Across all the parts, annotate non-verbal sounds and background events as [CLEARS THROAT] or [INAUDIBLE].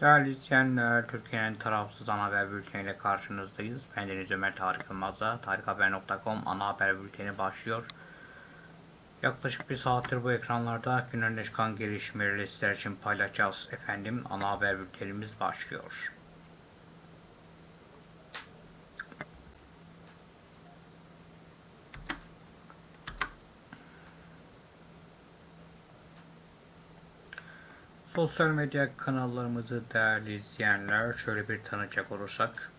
Değerli izleyenler, Türkiye'nin tarafsız ana haber bülteniyle karşınızdayız. Ben Deniz Ömer Tarık Yılmaz'la tarikhaber.com ana haber bülteni başlıyor. Yaklaşık bir saattir bu ekranlarda gün çıkan gelişmeleri sizler için paylaşacağız. Efendim ana haber bültenimiz başlıyor. Sosyal medya kanallarımızı değerli izleyenler şöyle bir tanıcak olursak.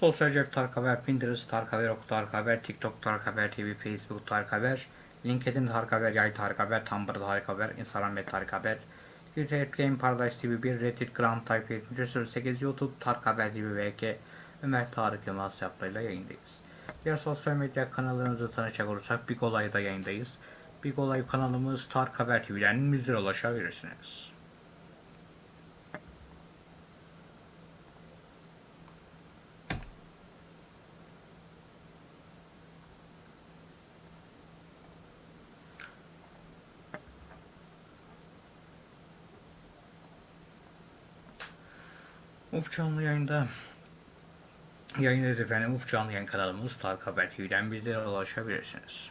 Sosyal cep Tarık Haber, Pinterest Tarık Haber, Ok Tarık Haber, TikTok Tarık Haber TV, Facebook Tarık Haber, LinkedIn Tarık Haber, Yay Tarık Haber, Tumblr Tarık Haber, Instagram ve Tarık Haber, YouTube Game Paradise TV 1, Reddit Grand Type 7308, YouTube Tarık Haber TV VK, Ömer Tarık Yılmaz hesaplarıyla yayındayız. Diğer sosyal medya kanallarımızı tanışacak olursak Big Olay'da yayındayız. Big Olay kanalımız Tarık Haber TV'den bizlere ulaşabilirsiniz. Uf canlı yayında yayındayız efendim. Uf canlı yayın kanalımız Tarık Haber TV'den bizlere ulaşabilirsiniz.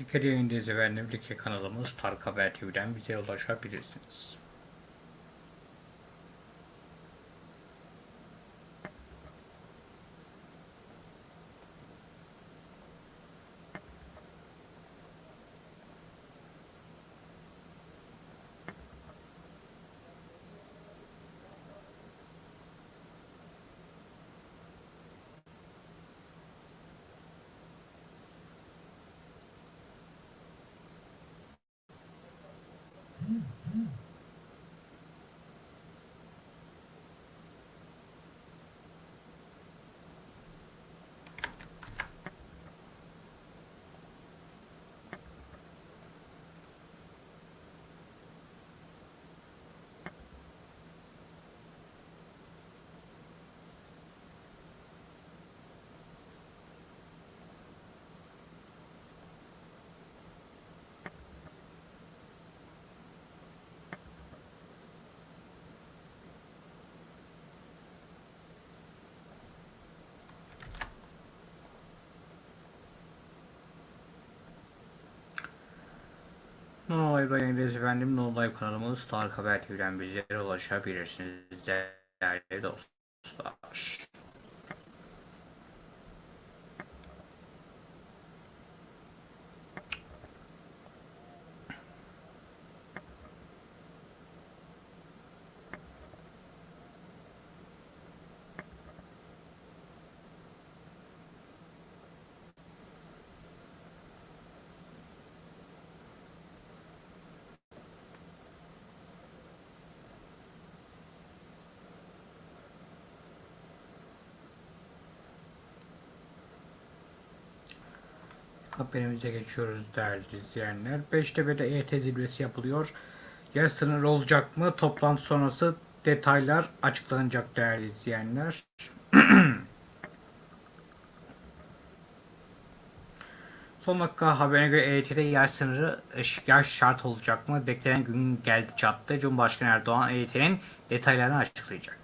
Like yayındayız efendim. Like kanalımız Tarık Haber TV'den bize ulaşabilirsiniz. Live yayındayız efendim. No Live kanalımız Tarık Haber TV'den bizlere ulaşabilirsiniz değerli dostlar. Haberimize geçiyoruz değerli izleyenler. Beştepe'de EYT zirvesi yapılıyor. Yer sınırı olacak mı? Toplantı sonrası detaylar açıklanacak değerli izleyenler. [CLEARS THROAT] Son dakika haberine göre EYT'de yaş sınırı yaş şart olacak mı? Beklenen gün geldi çattı. Cumhurbaşkanı Erdoğan EYT'nin detaylarını açıklayacak.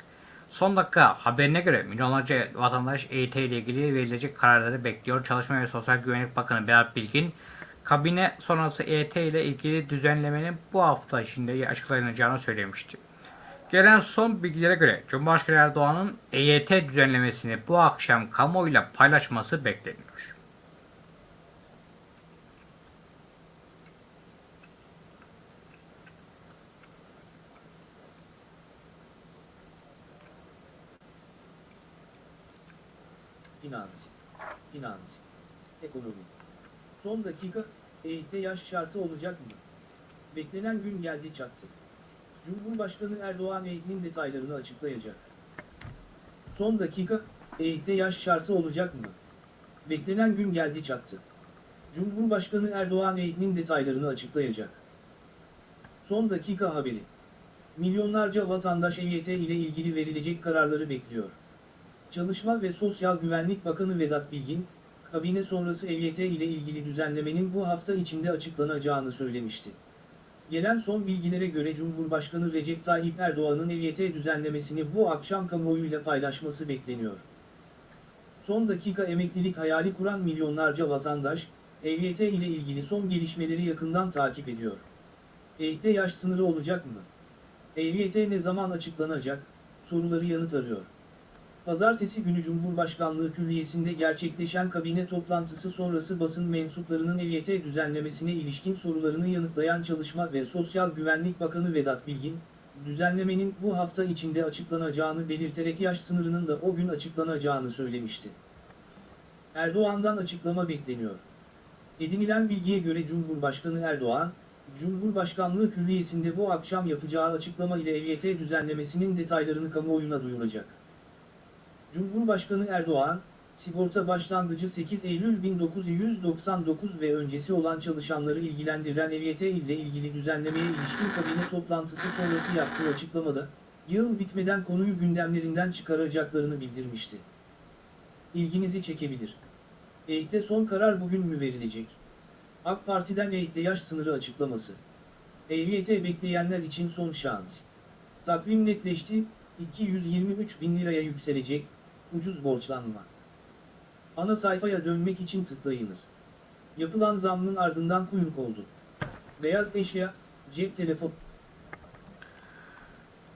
Son dakika haberine göre milyonlarca vatandaş EYT ile ilgili verilecek kararları bekliyor. Çalışma ve Sosyal Güvenlik Bakanı Berat Bilgin, kabine sonrası EYT ile ilgili düzenlemenin bu hafta içinde açıklanacağını söylemişti. Gelen son bilgilere göre Cumhurbaşkanı Erdoğan'ın EYT düzenlemesini bu akşam kamuoyuyla paylaşması bekleniyor. Finans, finans, ekonomi. Son dakika, EYT yaş şartı olacak mı? Beklenen gün geldi çattı. Cumhurbaşkanı Erdoğan EYT'nin detaylarını açıklayacak. Son dakika, EYT yaş şartı olacak mı? Beklenen gün geldi çattı. Cumhurbaşkanı Erdoğan EYT'nin detaylarını açıklayacak. Son dakika haberi. Milyonlarca vatandaş EYT ile ilgili verilecek kararları bekliyor. Çalışma ve Sosyal Güvenlik Bakanı Vedat Bilgin, kabine sonrası EYT ile ilgili düzenlemenin bu hafta içinde açıklanacağını söylemişti. Gelen son bilgilere göre Cumhurbaşkanı Recep Tayyip Erdoğan'ın EYT düzenlemesini bu akşam kamuoyuyla paylaşması bekleniyor. Son dakika emeklilik hayali kuran milyonlarca vatandaş, EYT ile ilgili son gelişmeleri yakından takip ediyor. EYT yaş sınırı olacak mı? EYT ne zaman açıklanacak? Soruları yanıt arıyor. Pazartesi günü Cumhurbaşkanlığı Külliyesi'nde gerçekleşen kabine toplantısı sonrası basın mensuplarının EYT düzenlemesine ilişkin sorularını yanıtlayan Çalışma ve Sosyal Güvenlik Bakanı Vedat Bilgin, düzenlemenin bu hafta içinde açıklanacağını belirterek yaş sınırının da o gün açıklanacağını söylemişti. Erdoğan'dan açıklama bekleniyor. Edinilen bilgiye göre Cumhurbaşkanı Erdoğan, Cumhurbaşkanlığı Külliyesi'nde bu akşam yapacağı açıklama ile EYT düzenlemesinin detaylarını kamuoyuna duyuracak. Cumhurbaşkanı Erdoğan, sigorta başlangıcı 8 Eylül 1999 ve öncesi olan çalışanları ilgilendiren EYT ile ilgili düzenlemeye ilişkin kabine toplantısı sonrası yaptığı açıklamada, yıl bitmeden konuyu gündemlerinden çıkaracaklarını bildirmişti. İlginizi çekebilir. EYT'de son karar bugün mü verilecek? AK Parti'den EYT'de yaş sınırı açıklaması. EYT bekleyenler için son şans. Takvim netleşti, 223 bin liraya yükselecek, ucuz borçlanma. Ana sayfaya dönmek için tıklayınız. Yapılan zammın ardından kuyruk oldu. Beyaz eşya, cep telefonu,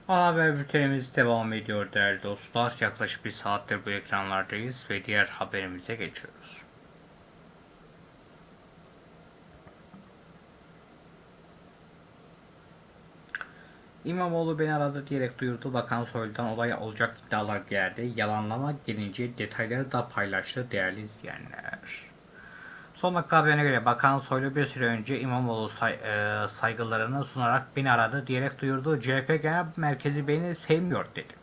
Ana haber bültenimiz devam ediyor değerli dostlar. Yaklaşık bir saattir bu ekranlardayız ve diğer haberimize geçiyoruz. İmamoğlu beni aradı diyerek duyurdu. Bakan Soylu'dan olay olacak iddialar geldi. Yalanlama gelince detayları da paylaştı değerli izleyenler. Son dakika haberine göre Bakan Soylu bir süre önce İmamoğlu say, e, saygılarını sunarak beni aradı diyerek duyurdu. CHP Genel Merkezi beni sevmiyor dedi.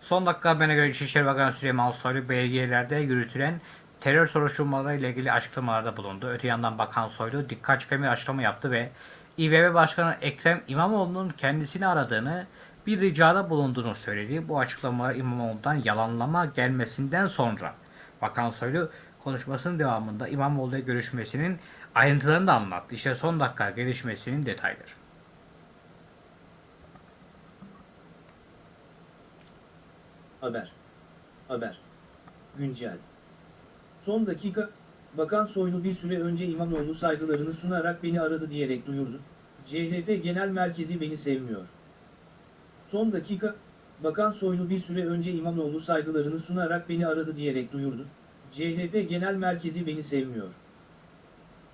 Son dakika haberine göre İçişleri Bakanı Süleyman Soylu belediyelerde yürütülen terör soruşturmaları ilgili açıklamalarda bulundu. Öte yandan Bakan Soylu dikkat çeken bir açıklama yaptı ve İBB Başkanı Ekrem İmamoğlu'nun kendisini aradığını, bir ricada bulunduğunu söyledi. Bu açıklamalar İmamoğlu'ndan yalanlama gelmesinden sonra Bakan Soylu konuşmasının devamında İmamoğlu'yla görüşmesinin ayrıntılarını da anlattı. İşte son dakika gelişmesinin detayları. haber. Haber. Güncel. Son dakika, Bakan Soylu bir süre önce İmamoğlu saygılarını sunarak beni aradı diyerek duyurdu. CHP Genel Merkezi beni sevmiyor. Son dakika, Bakan Soylu bir süre önce İmamoğlu saygılarını sunarak beni aradı diyerek duyurdu. CHP Genel Merkezi beni sevmiyor.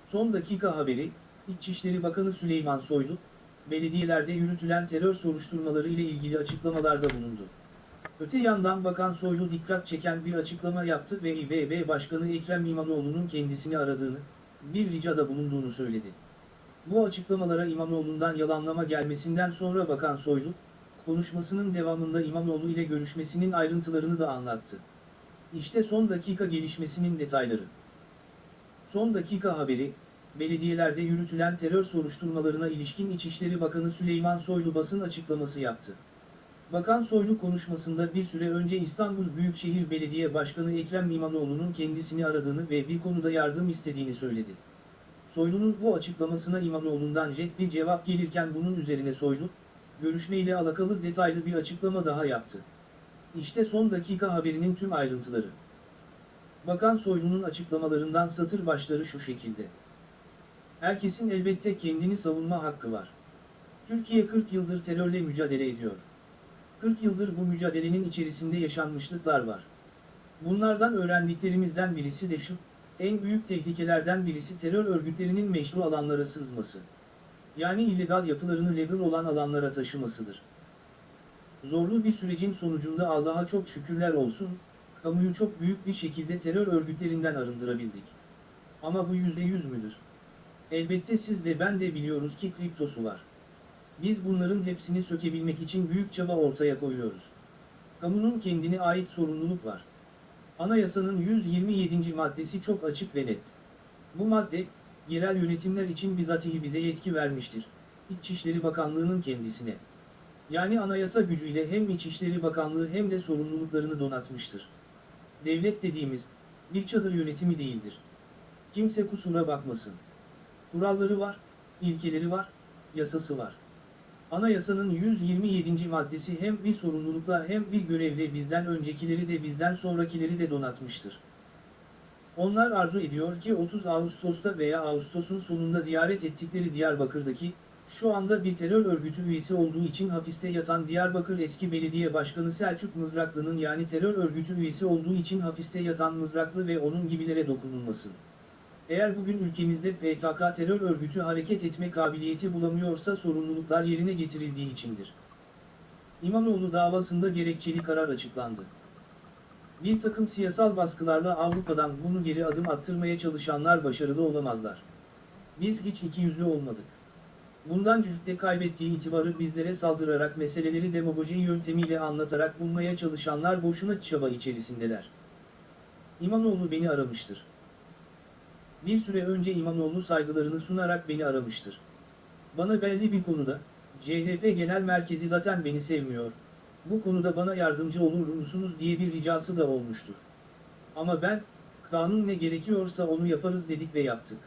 Son dakika haberi, İçişleri Bakanı Süleyman Soylu, belediyelerde yürütülen terör soruşturmaları ile ilgili açıklamalarda bulundu. Öte yandan Bakan Soylu dikkat çeken bir açıklama yaptı ve İBB Başkanı Ekrem İmamoğlu'nun kendisini aradığını, bir ricada bulunduğunu söyledi. Bu açıklamalara İmamoğlu'ndan yalanlama gelmesinden sonra Bakan Soylu, konuşmasının devamında İmamoğlu ile görüşmesinin ayrıntılarını da anlattı. İşte son dakika gelişmesinin detayları. Son dakika haberi, belediyelerde yürütülen terör soruşturmalarına ilişkin İçişleri Bakanı Süleyman Soylu basın açıklaması yaptı. Bakan Soylu konuşmasında bir süre önce İstanbul Büyükşehir Belediye Başkanı Ekrem İmamoğlu'nun kendisini aradığını ve bir konuda yardım istediğini söyledi. Soylu'nun bu açıklamasına İmamoğlu'ndan jet bir cevap gelirken bunun üzerine Soylu, görüşmeyle alakalı detaylı bir açıklama daha yaptı. İşte son dakika haberinin tüm ayrıntıları. Bakan Soylu'nun açıklamalarından satır başları şu şekilde. Herkesin elbette kendini savunma hakkı var. Türkiye 40 yıldır terörle mücadele ediyor. 40 yıldır bu mücadelenin içerisinde yaşanmışlıklar var. Bunlardan öğrendiklerimizden birisi de şu, en büyük tehlikelerden birisi terör örgütlerinin meşru alanlara sızması. Yani illegal yapılarını legal olan alanlara taşımasıdır. Zorlu bir sürecin sonucunda Allah'a çok şükürler olsun, kamuyu çok büyük bir şekilde terör örgütlerinden arındırabildik. Ama bu yüzde yüz müdür? Elbette siz de ben de biliyoruz ki kriptosu var. Biz bunların hepsini sökebilmek için büyük çaba ortaya koyuyoruz. Kamunun kendine ait sorumluluk var. Anayasanın 127. maddesi çok açık ve net. Bu madde, yerel yönetimler için bizatihi bize yetki vermiştir. İçişleri Bakanlığı'nın kendisine. Yani anayasa gücüyle hem İçişleri Bakanlığı hem de sorumluluklarını donatmıştır. Devlet dediğimiz, bir çadır yönetimi değildir. Kimse kusura bakmasın. Kuralları var, ilkeleri var, yasası var. Anayasanın 127. maddesi hem bir sorumlulukla hem bir görevle bizden öncekileri de bizden sonrakileri de donatmıştır. Onlar arzu ediyor ki 30 Ağustos'ta veya Ağustos'un sonunda ziyaret ettikleri Diyarbakır'daki, şu anda bir terör örgütü üyesi olduğu için hapiste yatan Diyarbakır eski belediye başkanı Selçuk Mızraklı'nın yani terör örgütü üyesi olduğu için hapiste yatan Mızraklı ve onun gibilere dokunulmasın. Eğer bugün ülkemizde PKK terör örgütü hareket etme kabiliyeti bulamıyorsa sorumluluklar yerine getirildiği içindir. İmamoğlu davasında gerekçeli karar açıklandı. Bir takım siyasal baskılarla Avrupa'dan bunu geri adım attırmaya çalışanlar başarılı olamazlar. Biz hiç ikiyüzlü olmadık. Bundan cühde kaybettiği itibarı bizlere saldırarak meseleleri demagoji yöntemiyle anlatarak bulmaya çalışanlar boşuna çaba içerisindeler. İmamoğlu beni aramıştır. Bir süre önce İmamoğlu saygılarını sunarak beni aramıştır. Bana belli bir konuda, CHP Genel Merkezi zaten beni sevmiyor, bu konuda bana yardımcı olur musunuz diye bir ricası da olmuştur. Ama ben, kanun ne gerekiyorsa onu yaparız dedik ve yaptık.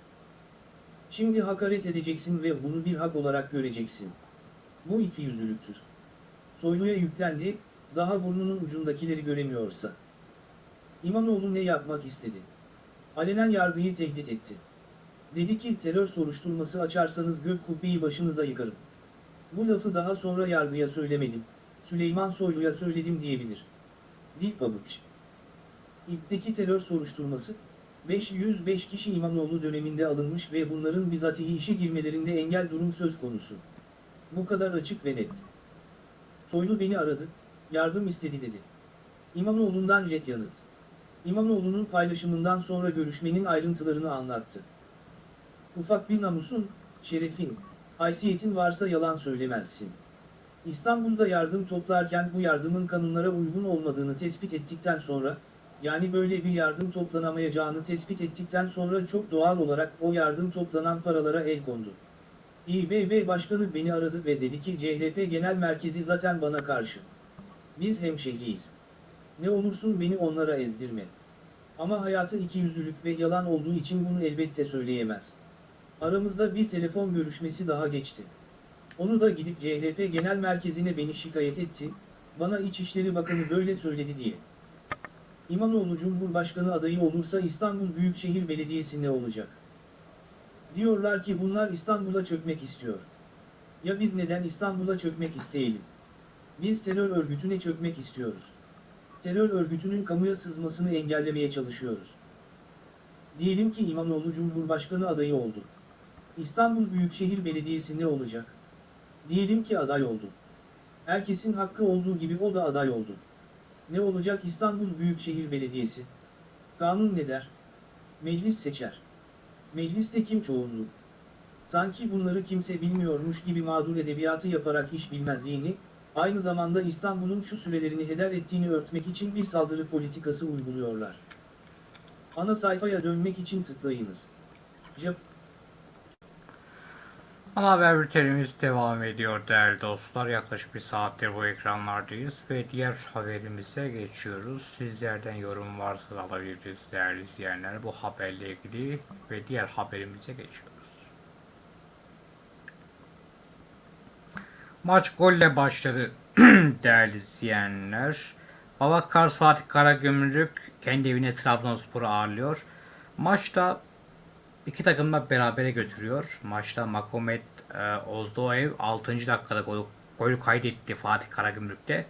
Şimdi hakaret edeceksin ve bunu bir hak olarak göreceksin. Bu ikiyüzlülüktür. Soylu'ya yüklendi, daha burnunun ucundakileri göremiyorsa. İmamoğlu ne yapmak istedi? Alenen yargıyı tehdit etti. Dedi ki terör soruşturması açarsanız gök kubbeyi başınıza yıkarım. Bu lafı daha sonra yargıya söylemedim, Süleyman Soylu'ya söyledim diyebilir. Dil pabuç. İpteki terör soruşturması, 505 kişi İmamoğlu döneminde alınmış ve bunların bizatihi işe girmelerinde engel durum söz konusu. Bu kadar açık ve net. Soylu beni aradı, yardım istedi dedi. İmamoğlu'ndan jet yanıt. İmamoğlu'nun paylaşımından sonra görüşmenin ayrıntılarını anlattı. Ufak bir namusun, şerefin, haysiyetin varsa yalan söylemezsin. İstanbul'da yardım toplarken bu yardımın kanunlara uygun olmadığını tespit ettikten sonra, yani böyle bir yardım toplanamayacağını tespit ettikten sonra çok doğal olarak o yardım toplanan paralara el kondu. İBB Başkanı beni aradı ve dedi ki CHP Genel Merkezi zaten bana karşı. Biz hemşehriyiz. Ne olursun beni onlara ezdirme. Ama hayatın ikiyüzlülük ve yalan olduğu için bunu elbette söyleyemez. Aramızda bir telefon görüşmesi daha geçti. Onu da gidip CHP Genel Merkezi'ne beni şikayet etti, bana İçişleri Bakanı böyle söyledi diye. İmamoğlu Cumhurbaşkanı adayı olursa İstanbul Büyükşehir Belediyesi ne olacak? Diyorlar ki bunlar İstanbul'a çökmek istiyor. Ya biz neden İstanbul'a çökmek isteyelim? Biz terör örgütüne çökmek istiyoruz. Terör örgütünün kamuya sızmasını engellemeye çalışıyoruz. Diyelim ki İmamoğlu Cumhurbaşkanı adayı oldu. İstanbul Büyükşehir Belediyesi ne olacak? Diyelim ki aday oldu. Herkesin hakkı olduğu gibi o da aday oldu. Ne olacak İstanbul Büyükşehir Belediyesi? Kanun ne der? Meclis seçer. Mecliste kim çoğunluk? Sanki bunları kimse bilmiyormuş gibi mağdur edebiyatı yaparak iş bilmezliğini, aynı zamanda İstanbul'un şu sürelerini heder ettiğini örtmek için bir saldırı politikası uyguluyorlar. Ana sayfaya dönmek için tıklayınız. Jap Ana haber bültenimiz devam ediyor değerli dostlar. Yaklaşık bir saattir bu ekranlardayız ve diğer haberimize geçiyoruz. Sizlerden yorum varsa da alabiliriz değerli izleyenler. Bu haberle ilgili ve diğer haberimize geçiyoruz. Maç golle başladı [CLEARS THROAT] değerli izleyenler. Baba Kars Fatih Karagümrük kendi evine Trabzonspor'u ağırlıyor. Maçta İki takım da berabere götürüyor. Maçta Makomet e, Ozdoev 6. dakikada gol, gol kaydetti Fatih Karagümrük'te.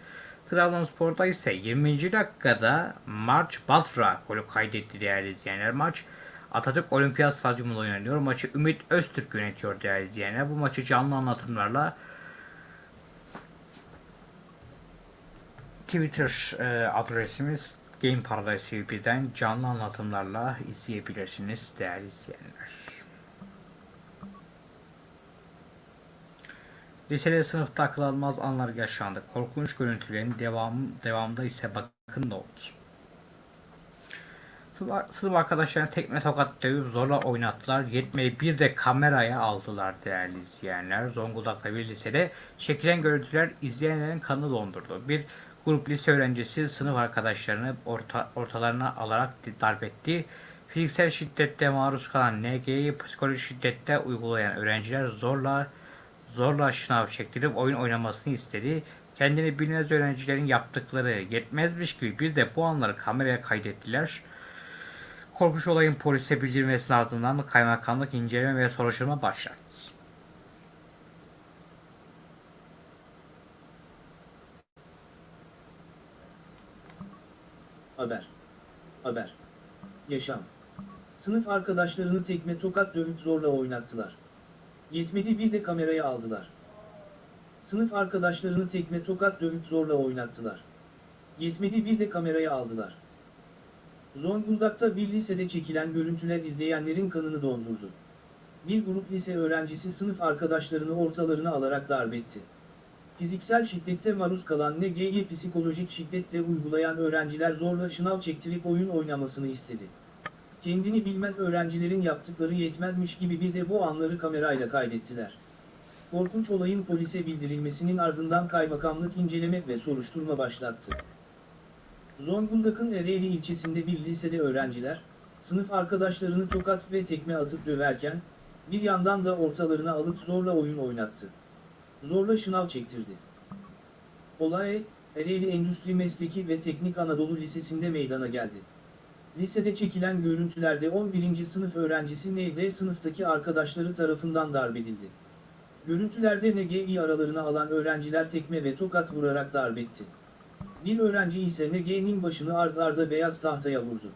Trabzonspor'da ise 20. dakikada Març Basra golü kaydetti değerli izleyenler. Maç Atatürk Olimpiyat Stadyumunda oynanıyor. Maçı Ümit Öztürk yönetiyor değerli izleyenler. Bu maçı canlı anlatımlarla Twitter e, adresimiz Game Paradise TV'den canlı anlatımlarla izleyebilirsiniz değerli izleyenler. Lisede sınıfta akıl almaz anlar yaşandı. Korkunç görüntülerin devam, devamında ise bakın ne olur. Sınıf- arkadaşlarına tekme tokat dövüp zorla oynattılar. Yetmedi bir de kameraya aldılar değerli izleyenler. Zonguldak'ta bir lisede çekilen görüntüler izleyenlerin kanını dondurdu. Bir grup lise öğrencisi sınıf arkadaşlarını orta, ortalarına alarak darp etti. Fiziksel şiddette maruz kalan NG'yi psikolojik şiddette uygulayan öğrenciler zorla zorla şınav çektirip oyun oynamasını istedi. Kendini bilmez öğrencilerin yaptıkları yetmezmiş gibi bir de bu anları kameraya kaydettiler. Korkunç olayın polise bildirilmesinin ardından kaymakamlık inceleme ve soruşturma başlattı. Haber. Haber. Yaşam. Sınıf arkadaşlarını tekme tokat dövüp zorla oynattılar. Yetmedi bir de kameraya aldılar. Sınıf arkadaşlarını tekme tokat dövüp zorla oynattılar. Yetmedi bir de kameraya aldılar. Zonguldak'ta bir lisede çekilen görüntüler izleyenlerin kanını dondurdu. Bir grup lise öğrencisi sınıf arkadaşlarını ortalarına alarak darp etti. Fiziksel şiddette maruz kalan NG'ye psikolojik şiddette uygulayan öğrenciler zorla şınav çektirip oyun oynamasını istedi. Kendini bilmez öğrencilerin yaptıkları yetmezmiş gibi bir de bu anları kamerayla kaydettiler. Korkunç olayın polise bildirilmesinin ardından kaymakamlık inceleme ve soruşturma başlattı. Zonguldak'ın Ereğli ilçesinde bir lisede öğrenciler, sınıf arkadaşlarını tokat ve tekme atıp döverken, bir yandan da ortalarına alıp zorla oyun oynattı. Zorla şınav çektirdi. Olay, Ereğli Endüstri Mesleki ve Teknik Anadolu Lisesi'nde meydana geldi. Lisede çekilen görüntülerde 11. sınıf öğrencisi ND sınıftaki arkadaşları tarafından darp edildi. Görüntülerde NG'yi aralarına alan öğrenciler tekme ve tokat vurarak darp etti. Bir öğrenci ise NG'nin başını ard arda beyaz tahtaya vurdu.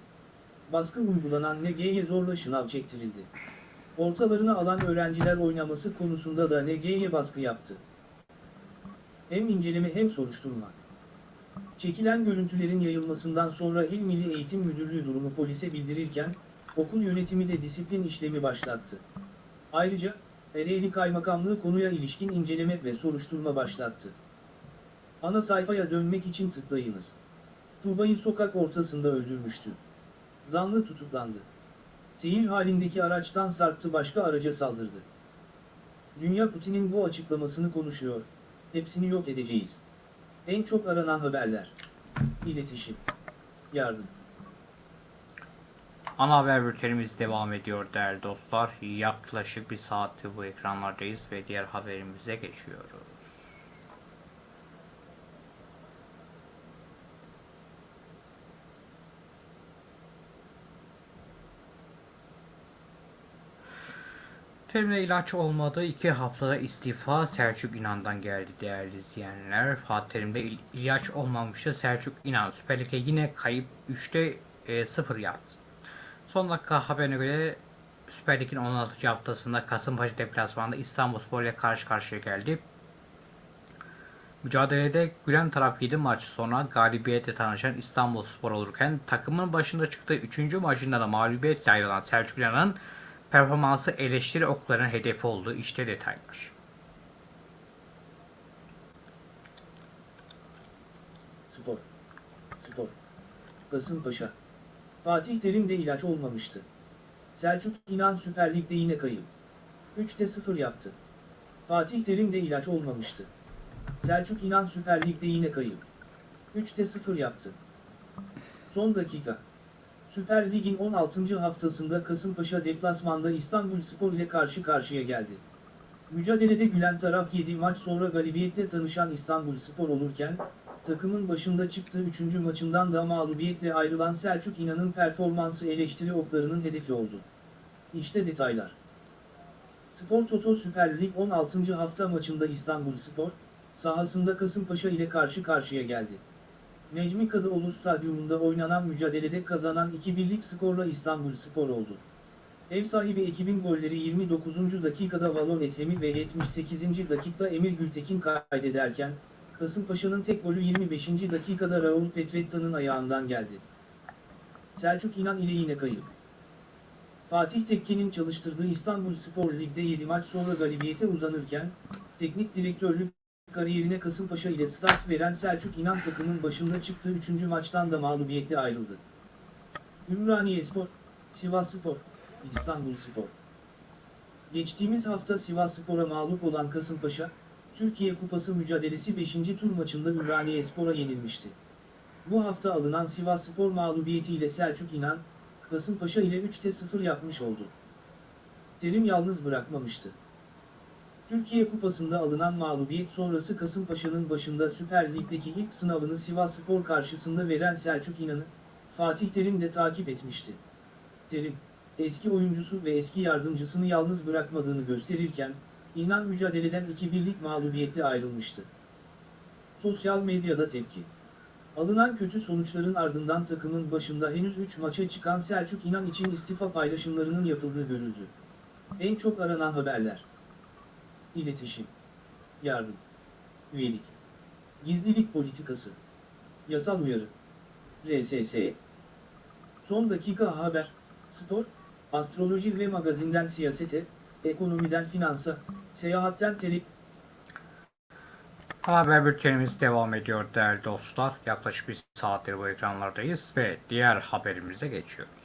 Baskı uygulanan NG'ye zorla şınav çektirildi. Ortalarına alan öğrenciler oynaması konusunda da NG'ye baskı yaptı. Hem inceleme hem soruşturma. Çekilen görüntülerin yayılmasından sonra İl Milli Eğitim Müdürlüğü durumu polise bildirirken, okul yönetimi de disiplin işlemi başlattı. Ayrıca, Ereğli Kaymakamlığı konuya ilişkin inceleme ve soruşturma başlattı. Ana sayfaya dönmek için tıklayınız. Tuğba'yı sokak ortasında öldürmüştü. Zanlı tutuklandı. Seyir halindeki araçtan sarktı başka araca saldırdı. Dünya Putin'in bu açıklamasını konuşuyor. Hepsini yok edeceğiz. En çok aranan haberler. İletişim. Yardım. Ana haber bültenimiz devam ediyor değerli dostlar. Yaklaşık bir saattir bu ekranlardayız ve diğer haberimize geçiyoruz. Terimle ilaç olmadı. iki haftada istifa Selçuk İnan'dan geldi değerli izleyenler. Fatih Terim'de il- ilaç olmamıştı. Selçuk İnan Süper Lig'e yine kayıp 3'te 0 yaptı. Son dakika haberine göre Süper Lig'in 16. haftasında Kasımpaşa deplasmanında İstanbulspor ile karşı karşıya geldi. Mücadelede gülen taraf 7 maç sonra galibiyetle tanışan İstanbulspor olurken takımın başında çıktığı 3. maçında da mağlubiyetle ayrılan Selçuk İnan'ın performansı eleştiri oklarının hedefi oldu. İşte detaylar. Spor. Spor. Kasımpaşa. Fatih Terim de ilaç olmamıştı. Selçuk İnan Süper Lig'de yine kayıp. 3'te 0 yaptı. Fatih Terim de ilaç olmamıştı. Selçuk İnan Süper Lig'de yine kayıp. 3'te 0 yaptı. Son dakika. Süper Lig'in 16. haftasında Kasımpaşa deplasmanda İstanbul Spor ile karşı karşıya geldi. Mücadelede gülen taraf 7 maç sonra galibiyetle tanışan İstanbul Spor olurken, takımın başında çıktığı 3. maçından da mağlubiyetle ayrılan Selçuk İnan'ın performansı eleştiri oklarının hedefi oldu. İşte detaylar. Spor Toto Süper Lig 16. hafta maçında İstanbul Spor, sahasında Kasımpaşa ile karşı karşıya geldi. Necmi Kadıoğlu Stadyumunda oynanan mücadelede kazanan 2-1'lik skorla İstanbul Spor oldu. Ev sahibi ekibin golleri 29. dakikada Valon Ethemi ve 78. dakikada Emir Gültekin kaydederken, Kasımpaşa'nın tek golü 25. dakikada Raul Petretta'nın ayağından geldi. Selçuk İnan ile yine kayıp. Fatih Tekke'nin çalıştırdığı İstanbul Spor Lig'de 7 maç sonra galibiyete uzanırken, teknik direktörlük kariyerine Kasımpaşa ile start veren Selçuk İnan takımın başında çıktığı 3. maçtan da mağlubiyetle ayrıldı. Ümraniyespor, Sivasspor, İstanbul Spor. Geçtiğimiz hafta Sivasspor'a mağlup olan Kasımpaşa, Türkiye Kupası mücadelesi 5. tur maçında Ümraniyespor'a yenilmişti. Bu hafta alınan Sivasspor mağlubiyetiyle Selçuk İnan, Kasımpaşa ile 3'te 0 yapmış oldu. Terim yalnız bırakmamıştı. Türkiye Kupası'nda alınan mağlubiyet sonrası Kasımpaşa'nın başında Süper Lig'deki ilk sınavını Sivasspor karşısında veren Selçuk İnan'ı, Fatih Terim de takip etmişti. Terim, eski oyuncusu ve eski yardımcısını yalnız bırakmadığını gösterirken, İnan mücadeleden 2-1'lik mağlubiyetle ayrılmıştı. Sosyal medyada tepki. Alınan kötü sonuçların ardından takımın başında henüz 3 maça çıkan Selçuk İnan için istifa paylaşımlarının yapıldığı görüldü. En çok aranan haberler. İletişim. Yardım. Üyelik. Gizlilik politikası. Yasal uyarı. RSS. Son dakika haber. Spor, astroloji ve magazinden siyasete, ekonomiden finansa, seyahatten tele... Haber bültenimiz devam ediyor değerli dostlar. Yaklaşık bir saattir bu ekranlardayız ve diğer haberimize geçiyoruz.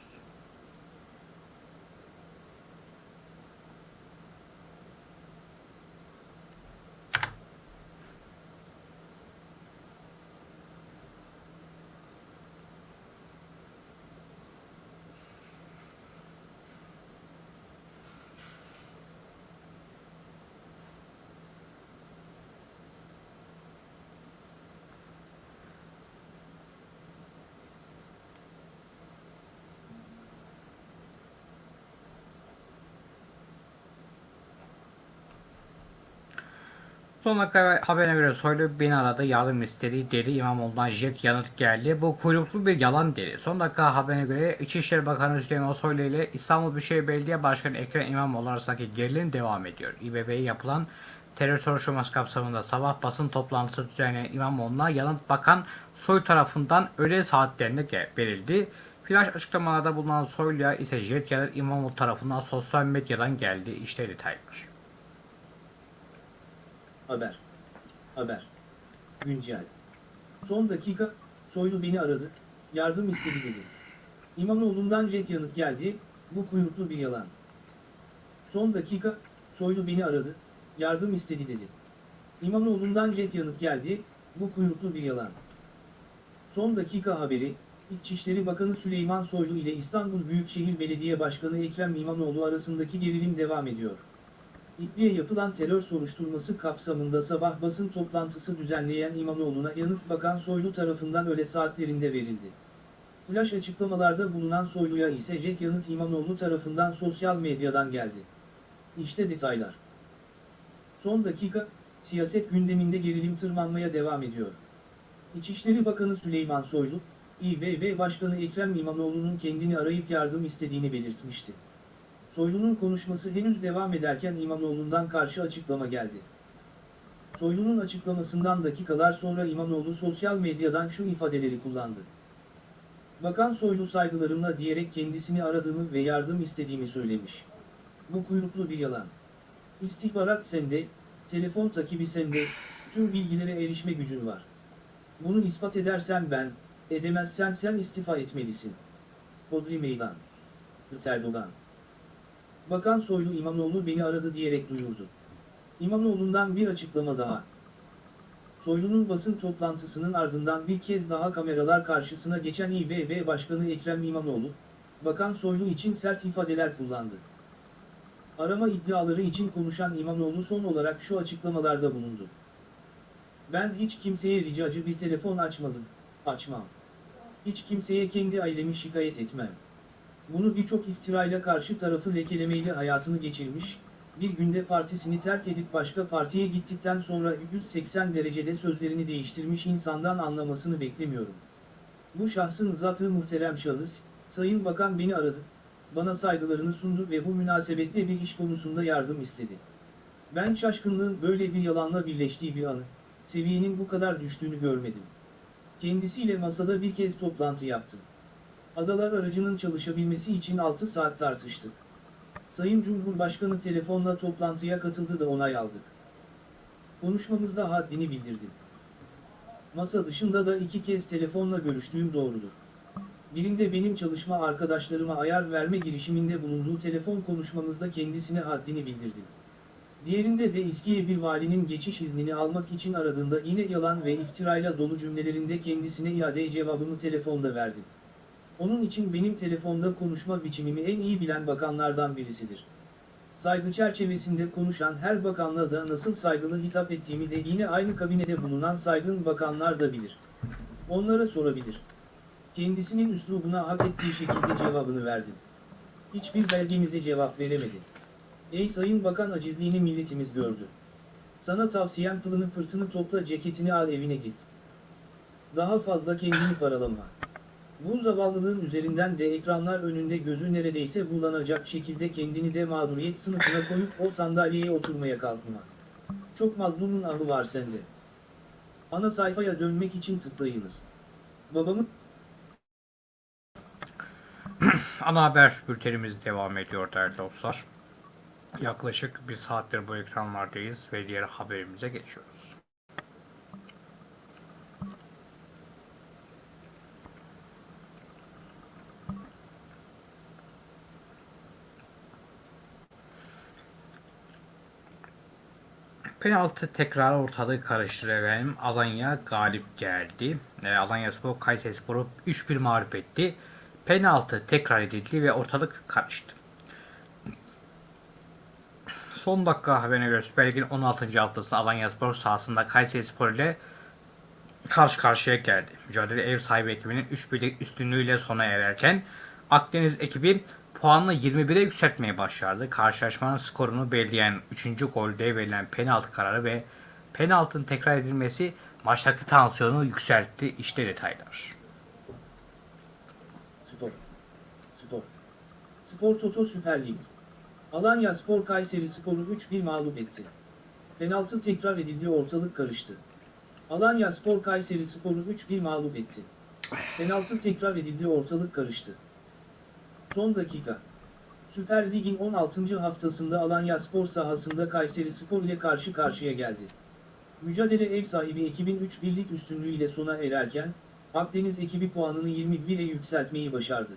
Son dakika haberine göre Soylu beni aradı yardım istedi dedi İmamoğlu'ndan jet yanıt geldi. Bu kuyruklu bir yalan dedi. Son dakika haberine göre İçişleri Bakanı Süleyman Soylu ile İstanbul Büyükşehir Belediye Başkanı Ekrem İmamoğlu arasındaki gerilim devam ediyor. İBB'ye yapılan terör soruşturması kapsamında sabah basın toplantısı düzenleyen İmamoğlu'na yanıt bakan Soy tarafından öğle saatlerinde verildi. Flash açıklamalarda bulunan Soylu'ya ise jet yanıt İmamoğlu tarafından sosyal medyadan geldi. İşte detaylar. Haber. Haber. Güncel. Son dakika, Soylu beni aradı, yardım istedi dedi. İmamoğlu'ndan jet yanıt geldi, bu kuyruklu bir yalan. Son dakika, Soylu beni aradı, yardım istedi dedi. İmamoğlu'ndan jet yanıt geldi, bu kuyruklu bir yalan. Son dakika haberi, İçişleri Bakanı Süleyman Soylu ile İstanbul Büyükşehir Belediye Başkanı Ekrem İmamoğlu arasındaki gerilim devam ediyor. İdli'ye yapılan terör soruşturması kapsamında sabah basın toplantısı düzenleyen İmamoğlu'na yanıt bakan Soylu tarafından öğle saatlerinde verildi. Flash açıklamalarda bulunan Soylu'ya ise jet yanıt İmamoğlu tarafından sosyal medyadan geldi. İşte detaylar. Son dakika, siyaset gündeminde gerilim tırmanmaya devam ediyor. İçişleri Bakanı Süleyman Soylu, İBB Başkanı Ekrem İmamoğlu'nun kendini arayıp yardım istediğini belirtmişti. Soylu'nun konuşması henüz devam ederken İmamoğlu'ndan karşı açıklama geldi. Soylu'nun açıklamasından dakikalar sonra İmamoğlu sosyal medyadan şu ifadeleri kullandı. Bakan Soylu saygılarımla diyerek kendisini aradığımı ve yardım istediğimi söylemiş. Bu kuyruklu bir yalan. İstihbarat sende, telefon takibi sende, tüm bilgilere erişme gücün var. Bunu ispat edersen ben, edemezsen sen istifa etmelisin. Hodri Meydan. Erdoğan. Bakan Soylu İmamoğlu beni aradı diyerek duyurdu. İmamoğlu'ndan bir açıklama daha. Soylu'nun basın toplantısının ardından bir kez daha kameralar karşısına geçen İBB Başkanı Ekrem İmamoğlu, Bakan Soylu için sert ifadeler kullandı. Arama iddiaları için konuşan İmamoğlu son olarak şu açıklamalarda bulundu. Ben hiç kimseye ricacı bir telefon açmadım, açmam. Hiç kimseye kendi ailemi şikayet etmem. Bunu birçok iftirayla karşı tarafı lekelemeyle hayatını geçirmiş, bir günde partisini terk edip başka partiye gittikten sonra 180 derecede sözlerini değiştirmiş insandan anlamasını beklemiyorum. Bu şahsın zatı muhterem şahıs, Sayın Bakan beni aradı, bana saygılarını sundu ve bu münasebetle bir iş konusunda yardım istedi. Ben şaşkınlığın böyle bir yalanla birleştiği bir anı, seviyenin bu kadar düştüğünü görmedim. Kendisiyle masada bir kez toplantı yaptım. Adalar aracının çalışabilmesi için 6 saat tartıştık. Sayın Cumhurbaşkanı telefonla toplantıya katıldı da onay aldık. Konuşmamızda haddini bildirdim. Masa dışında da iki kez telefonla görüştüğüm doğrudur. Birinde benim çalışma arkadaşlarıma ayar verme girişiminde bulunduğu telefon konuşmamızda kendisine haddini bildirdim. Diğerinde de İSKİ'ye bir valinin geçiş iznini almak için aradığında yine yalan ve iftirayla dolu cümlelerinde kendisine iade cevabımı telefonda verdim. Onun için benim telefonda konuşma biçimimi en iyi bilen bakanlardan birisidir. Saygı çerçevesinde konuşan her bakanla da nasıl saygılı hitap ettiğimi de yine aynı kabinede bulunan saygın bakanlar da bilir. Onlara sorabilir. Kendisinin üslubuna hak ettiği şekilde cevabını verdim. Hiçbir belgemize cevap veremedi. Ey Sayın Bakan acizliğini milletimiz gördü. Sana tavsiyem pılını pırtını topla ceketini al evine git. Daha fazla kendini paralama. Bu zavallılığın üzerinden de ekranlar önünde gözü neredeyse bulanacak şekilde kendini de mağduriyet sınıfına koyup o sandalyeye oturmaya kalkma. Çok mazlumun ahı var sende. Ana sayfaya dönmek için tıklayınız. Babamın [CLEARS THROAT] Ana haber bültenimiz devam ediyor değerli dostlar. Yaklaşık bir saattir bu ekranlardayız ve diğer haberimize geçiyoruz. Penaltı tekrar ortalığı karıştırır efendim. Alanya galip geldi. E, Alanya Spor Kayseri Spor'u 3-1 mağlup etti. Penaltı tekrar edildi ve ortalık karıştı. Son dakika haberine göre Süper Lig'in 16. haftasında Alanya Spor sahasında Kayseri Spor ile karşı karşıya geldi. Mücadele ev sahibi ekibinin 3-1'lik üstünlüğüyle sona ererken Akdeniz ekibi puanını 21'e yükseltmeye başardı. Karşılaşmanın skorunu belirleyen 3. golde verilen penaltı kararı ve penaltının tekrar edilmesi maçtaki tansiyonu yükseltti. İşte detaylar. Spor. Spor. Spor Toto Süper Lig. Alanya Spor Kayseri Spor'u 3-1 mağlup etti. Penaltı tekrar edildi ortalık karıştı. Alanya Spor Kayseri Spor'u 3-1 mağlup etti. Penaltı tekrar edildi ortalık karıştı. Son dakika. Süper Lig'in 16. haftasında Alanya Spor sahasında Kayseri Spor ile karşı karşıya geldi. Mücadele ev sahibi ekibin 3-1'lik üstünlüğüyle sona ererken, Akdeniz ekibi puanını 21'e yükseltmeyi başardı.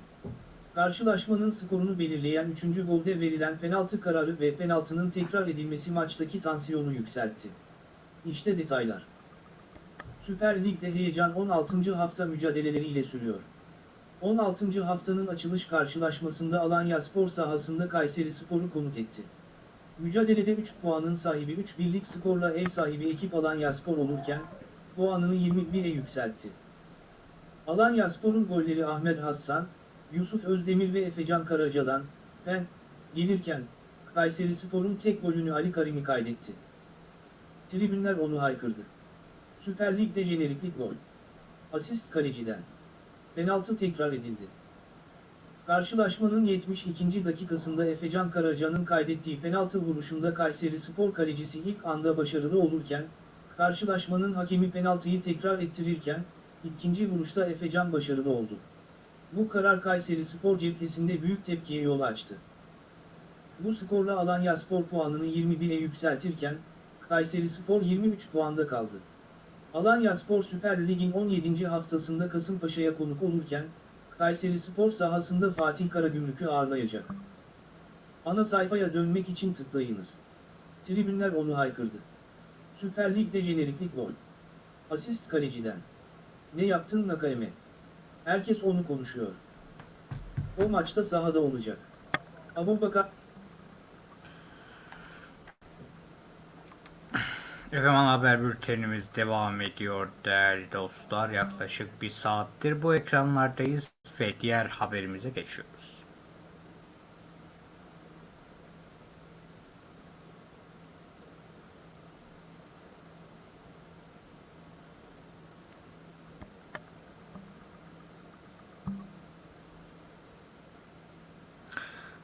Karşılaşmanın skorunu belirleyen 3. golde verilen penaltı kararı ve penaltının tekrar edilmesi maçtaki tansiyonu yükseltti. İşte detaylar. Süper Lig'de heyecan 16. hafta mücadeleleriyle sürüyor. 16. haftanın açılış karşılaşmasında Alanya Spor sahasında Kayseri Spor'u konuk etti. Mücadelede 3 puanın sahibi 3 birlik skorla ev sahibi ekip Alanya Spor olurken, puanını 21'e yükseltti. Alanya Spor'un golleri Ahmet Hassan, Yusuf Özdemir ve Efecan Karaca'dan, pen, gelirken, Kayseri Spor'un tek golünü Ali Karimi kaydetti. Tribünler onu haykırdı. Süper Lig'de jeneriklik gol. Asist kaleciden. Penaltı tekrar edildi. Karşılaşmanın 72. dakikasında Efecan Karaca'nın kaydettiği penaltı vuruşunda Kayseri Spor kalecisi ilk anda başarılı olurken, karşılaşmanın hakemi penaltıyı tekrar ettirirken, ikinci vuruşta Efecan başarılı oldu. Bu karar Kayseri Spor cephesinde büyük tepkiye yol açtı. Bu skorla Alanya Spor puanını 21'e yükseltirken, Kayseri Spor 23 puanda kaldı. Alanya Spor Süper Lig'in 17. haftasında Kasımpaşa'ya konuk olurken, Kayseri Spor sahasında Fatih Karagümrük'ü ağırlayacak. Ana sayfaya dönmek için tıklayınız. Tribünler onu haykırdı. Süper Lig'de jeneriklik gol. Asist kaleciden. Ne yaptın Nakayeme? Herkes onu konuşuyor. O maçta sahada olacak. Abubakar Efendim ana haber bültenimiz devam ediyor değerli dostlar. Yaklaşık bir saattir bu ekranlardayız ve diğer haberimize geçiyoruz.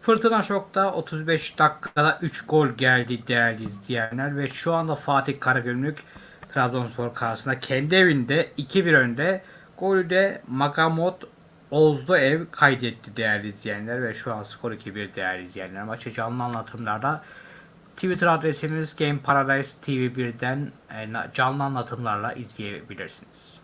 Fırtına Şok'ta 35 dakikada 3 gol geldi değerli izleyenler ve şu anda Fatih Karagümrük Trabzonspor karşısında kendi evinde 2-1 önde. Golü de Magamot Ozdu ev kaydetti değerli izleyenler ve şu an skor 2-1 değerli izleyenler. Maçı canlı anlatımlarda Twitter adresimiz Game Paradise TV1'den e, canlı anlatımlarla izleyebilirsiniz.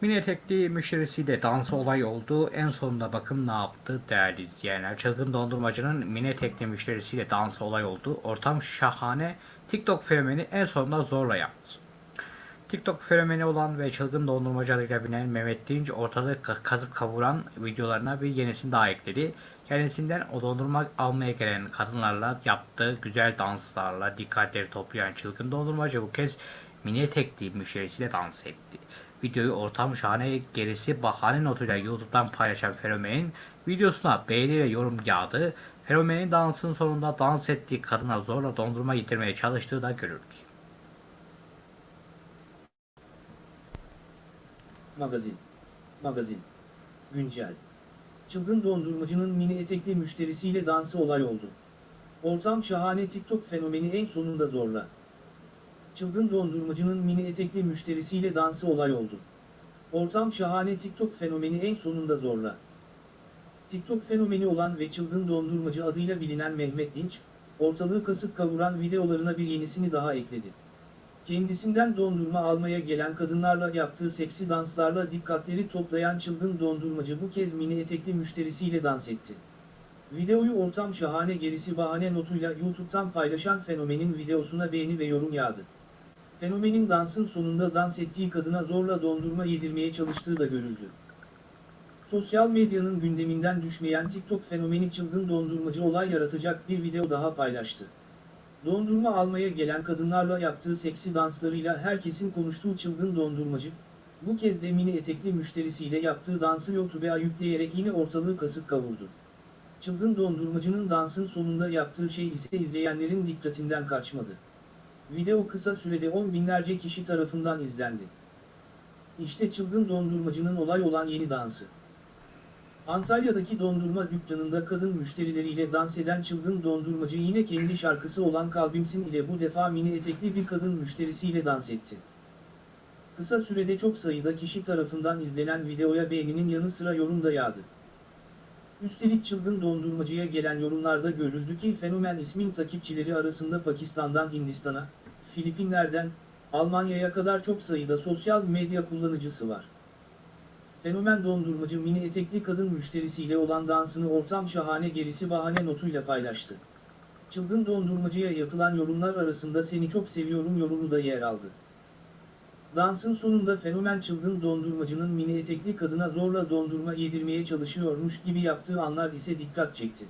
Mini etekli müşterisiyle dans olay oldu. En sonunda bakın ne yaptı değerli izleyenler. Çılgın dondurmacının mini etekli müşterisiyle dans olay oldu. Ortam şahane. TikTok fenomeni en sonunda zorla yaptı. TikTok fenomeni olan ve çılgın dondurmacı adıyla bilinen Mehmet Dinç ortalığı ka- kazıp kavuran videolarına bir yenisini daha ekledi. Kendisinden o dondurma almaya gelen kadınlarla yaptığı güzel danslarla dikkatleri toplayan çılgın dondurmacı bu kez mini etekli müşterisiyle dans etti. Videoyu ortam şahane gerisi bahane notuyla YouTube'dan paylaşan fenomenin videosuna beğeni ve yorum yağdı. Fenomenin dansın sonunda dans ettiği kadına zorla dondurma getirmeye çalıştığı da görüldü. Magazin. Magazin. Güncel. Çılgın dondurmacının mini etekli müşterisiyle dansı olay oldu. Ortam şahane TikTok fenomeni en sonunda zorla. Çılgın dondurmacının mini etekli müşterisiyle dansı olay oldu. Ortam şahane TikTok fenomeni en sonunda zorla. TikTok fenomeni olan ve çılgın dondurmacı adıyla bilinen Mehmet Dinç, ortalığı kasıp kavuran videolarına bir yenisini daha ekledi. Kendisinden dondurma almaya gelen kadınlarla yaptığı seksi danslarla dikkatleri toplayan çılgın dondurmacı bu kez mini etekli müşterisiyle dans etti. Videoyu ortam şahane gerisi bahane notuyla YouTube'dan paylaşan fenomenin videosuna beğeni ve yorum yağdı. Fenomenin dansın sonunda dans ettiği kadına zorla dondurma yedirmeye çalıştığı da görüldü. Sosyal medyanın gündeminden düşmeyen TikTok fenomeni çılgın dondurmacı olay yaratacak bir video daha paylaştı. Dondurma almaya gelen kadınlarla yaptığı seksi danslarıyla herkesin konuştuğu çılgın dondurmacı, bu kez de mini etekli müşterisiyle yaptığı dansı YouTube'a yükleyerek yine ortalığı kasıp kavurdu. Çılgın dondurmacının dansın sonunda yaptığı şey ise izleyenlerin dikkatinden kaçmadı. Video kısa sürede on binlerce kişi tarafından izlendi. İşte çılgın dondurmacının olay olan yeni dansı. Antalya'daki dondurma dükkanında kadın müşterileriyle dans eden çılgın dondurmacı yine kendi şarkısı olan Kalbimsin ile bu defa mini etekli bir kadın müşterisiyle dans etti. Kısa sürede çok sayıda kişi tarafından izlenen videoya beğeninin yanı sıra yorum da yağdı. Üstelik çılgın dondurmacıya gelen yorumlarda görüldü ki fenomen ismin takipçileri arasında Pakistan'dan Hindistan'a, Filipinler'den, Almanya'ya kadar çok sayıda sosyal medya kullanıcısı var. Fenomen dondurmacı mini etekli kadın müşterisiyle olan dansını ortam şahane gerisi bahane notuyla paylaştı. Çılgın dondurmacıya yapılan yorumlar arasında seni çok seviyorum yorumu da yer aldı. Dansın sonunda fenomen çılgın dondurmacının mini etekli kadına zorla dondurma yedirmeye çalışıyormuş gibi yaptığı anlar ise dikkat çekti.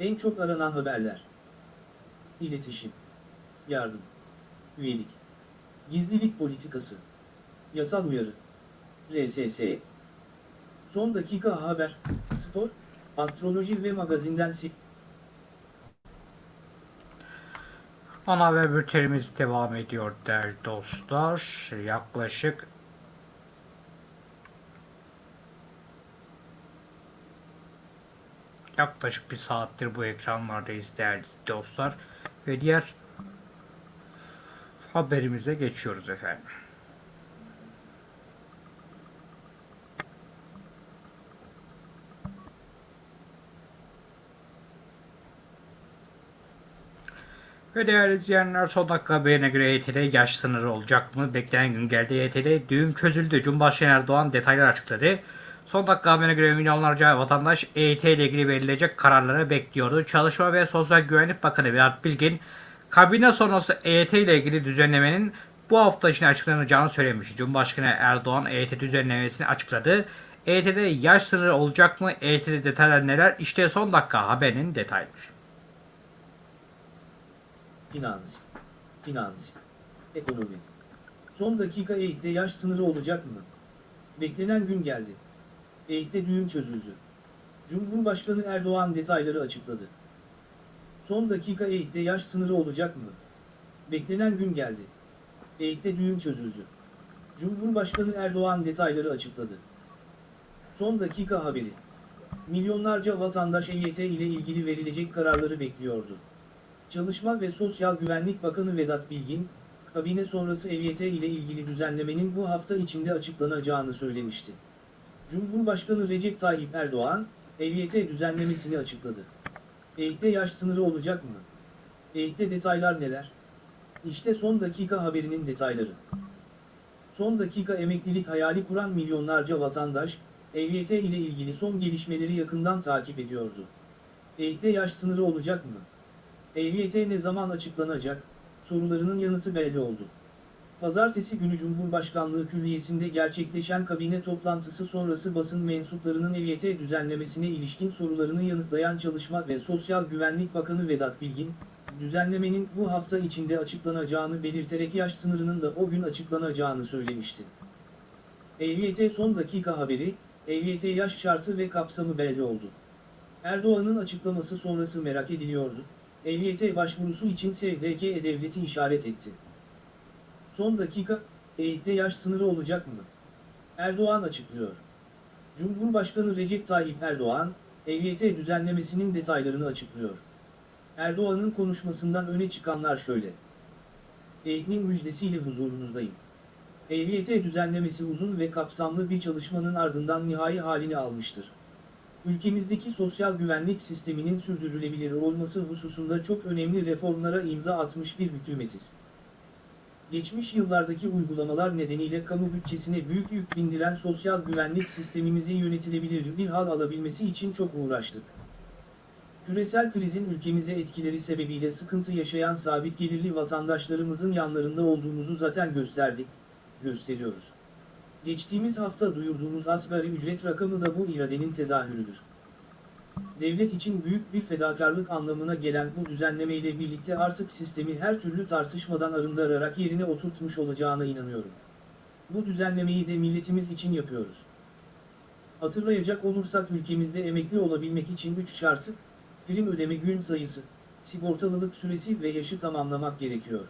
En çok aranan haberler. İletişim. Yardım. Üyelik. Gizlilik politikası. Yasal uyarı. RSS. Son dakika haber, spor, astroloji ve magazinden si Ana haber bültenimiz devam ediyor değerli dostlar. Yaklaşık yaklaşık bir saattir bu ekranlardayız değerli dostlar. Ve diğer haberimize geçiyoruz efendim. Ve değerli izleyenler son dakika haberine göre EYT'de yaş sınırı olacak mı? Beklenen gün geldi. EYT'de düğüm çözüldü. Cumhurbaşkanı Erdoğan detaylar açıkladı. Son dakika haberine göre milyonlarca vatandaş EYT ile ilgili verilecek kararları bekliyordu. Çalışma ve Sosyal Güvenlik Bakanı Vedat Bilgin, kabine sonrası EYT ile ilgili düzenlemenin bu hafta içinde açıklanacağını söylemişti. Cumhurbaşkanı Erdoğan EYT düzenlemesini açıkladı. EYT'de yaş sınırı olacak mı? EYT'de detaylar neler? İşte son dakika haberinin detayları. Finans, finans, ekonomi. Son dakika eğitte yaş sınırı olacak mı? Beklenen gün geldi. Eğitte düğüm çözüldü. Cumhurbaşkanı Erdoğan detayları açıkladı. Son dakika eğitte yaş sınırı olacak mı? Beklenen gün geldi. Eğitte düğüm çözüldü. Cumhurbaşkanı Erdoğan detayları açıkladı. Son dakika haberi. Milyonlarca vatandaş EYT ile ilgili verilecek kararları bekliyordu. Çalışma ve Sosyal Güvenlik Bakanı Vedat Bilgin, kabine sonrası EYT ile ilgili düzenlemenin bu hafta içinde açıklanacağını söylemişti. Cumhurbaşkanı Recep Tayyip Erdoğan, EYT düzenlemesini açıkladı. EYT'de yaş sınırı olacak mı? EYT'de detaylar neler? İşte son dakika haberinin detayları. Son dakika emeklilik hayali kuran milyonlarca vatandaş, EYT ile ilgili son gelişmeleri yakından takip ediyordu. EYT'de yaş sınırı olacak mı? EYT ne zaman açıklanacak? Sorularının yanıtı belli oldu. Pazartesi günü Cumhurbaşkanlığı Külliyesi'nde gerçekleşen kabine toplantısı sonrası basın mensuplarının EYT düzenlemesine ilişkin sorularını yanıtlayan Çalışma ve Sosyal Güvenlik Bakanı Vedat Bilgin, düzenlemenin bu hafta içinde açıklanacağını belirterek yaş sınırının da o gün açıklanacağını söylemişti. EYT son dakika haberi, EYT yaş şartı ve kapsamı belli oldu. Erdoğan'ın açıklaması sonrası merak ediliyordu. EYT başvurusu için SGK E-Devleti işaret etti. Son dakika, EYT'de yaş sınırı olacak mı? Erdoğan açıklıyor. Cumhurbaşkanı Recep Tayyip Erdoğan, EYT düzenlemesinin detaylarını açıklıyor. Erdoğan'ın konuşmasından öne çıkanlar şöyle. EYT'nin müjdesiyle huzurunuzdayım. EYT düzenlemesi uzun ve kapsamlı bir çalışmanın ardından nihai halini almıştır ülkemizdeki sosyal güvenlik sisteminin sürdürülebilir olması hususunda çok önemli reformlara imza atmış bir hükümetiz. Geçmiş yıllardaki uygulamalar nedeniyle kamu bütçesine büyük yük bindiren sosyal güvenlik sistemimizi yönetilebilir bir hal alabilmesi için çok uğraştık. Küresel krizin ülkemize etkileri sebebiyle sıkıntı yaşayan sabit gelirli vatandaşlarımızın yanlarında olduğumuzu zaten gösterdik, gösteriyoruz. Geçtiğimiz hafta duyurduğumuz asgari ücret rakamı da bu iradenin tezahürüdür. Devlet için büyük bir fedakarlık anlamına gelen bu düzenlemeyle birlikte artık sistemi her türlü tartışmadan arındırarak yerine oturtmuş olacağına inanıyorum. Bu düzenlemeyi de milletimiz için yapıyoruz. Hatırlayacak olursak ülkemizde emekli olabilmek için 3 şartı, prim ödeme gün sayısı, sigortalılık süresi ve yaşı tamamlamak gerekiyor.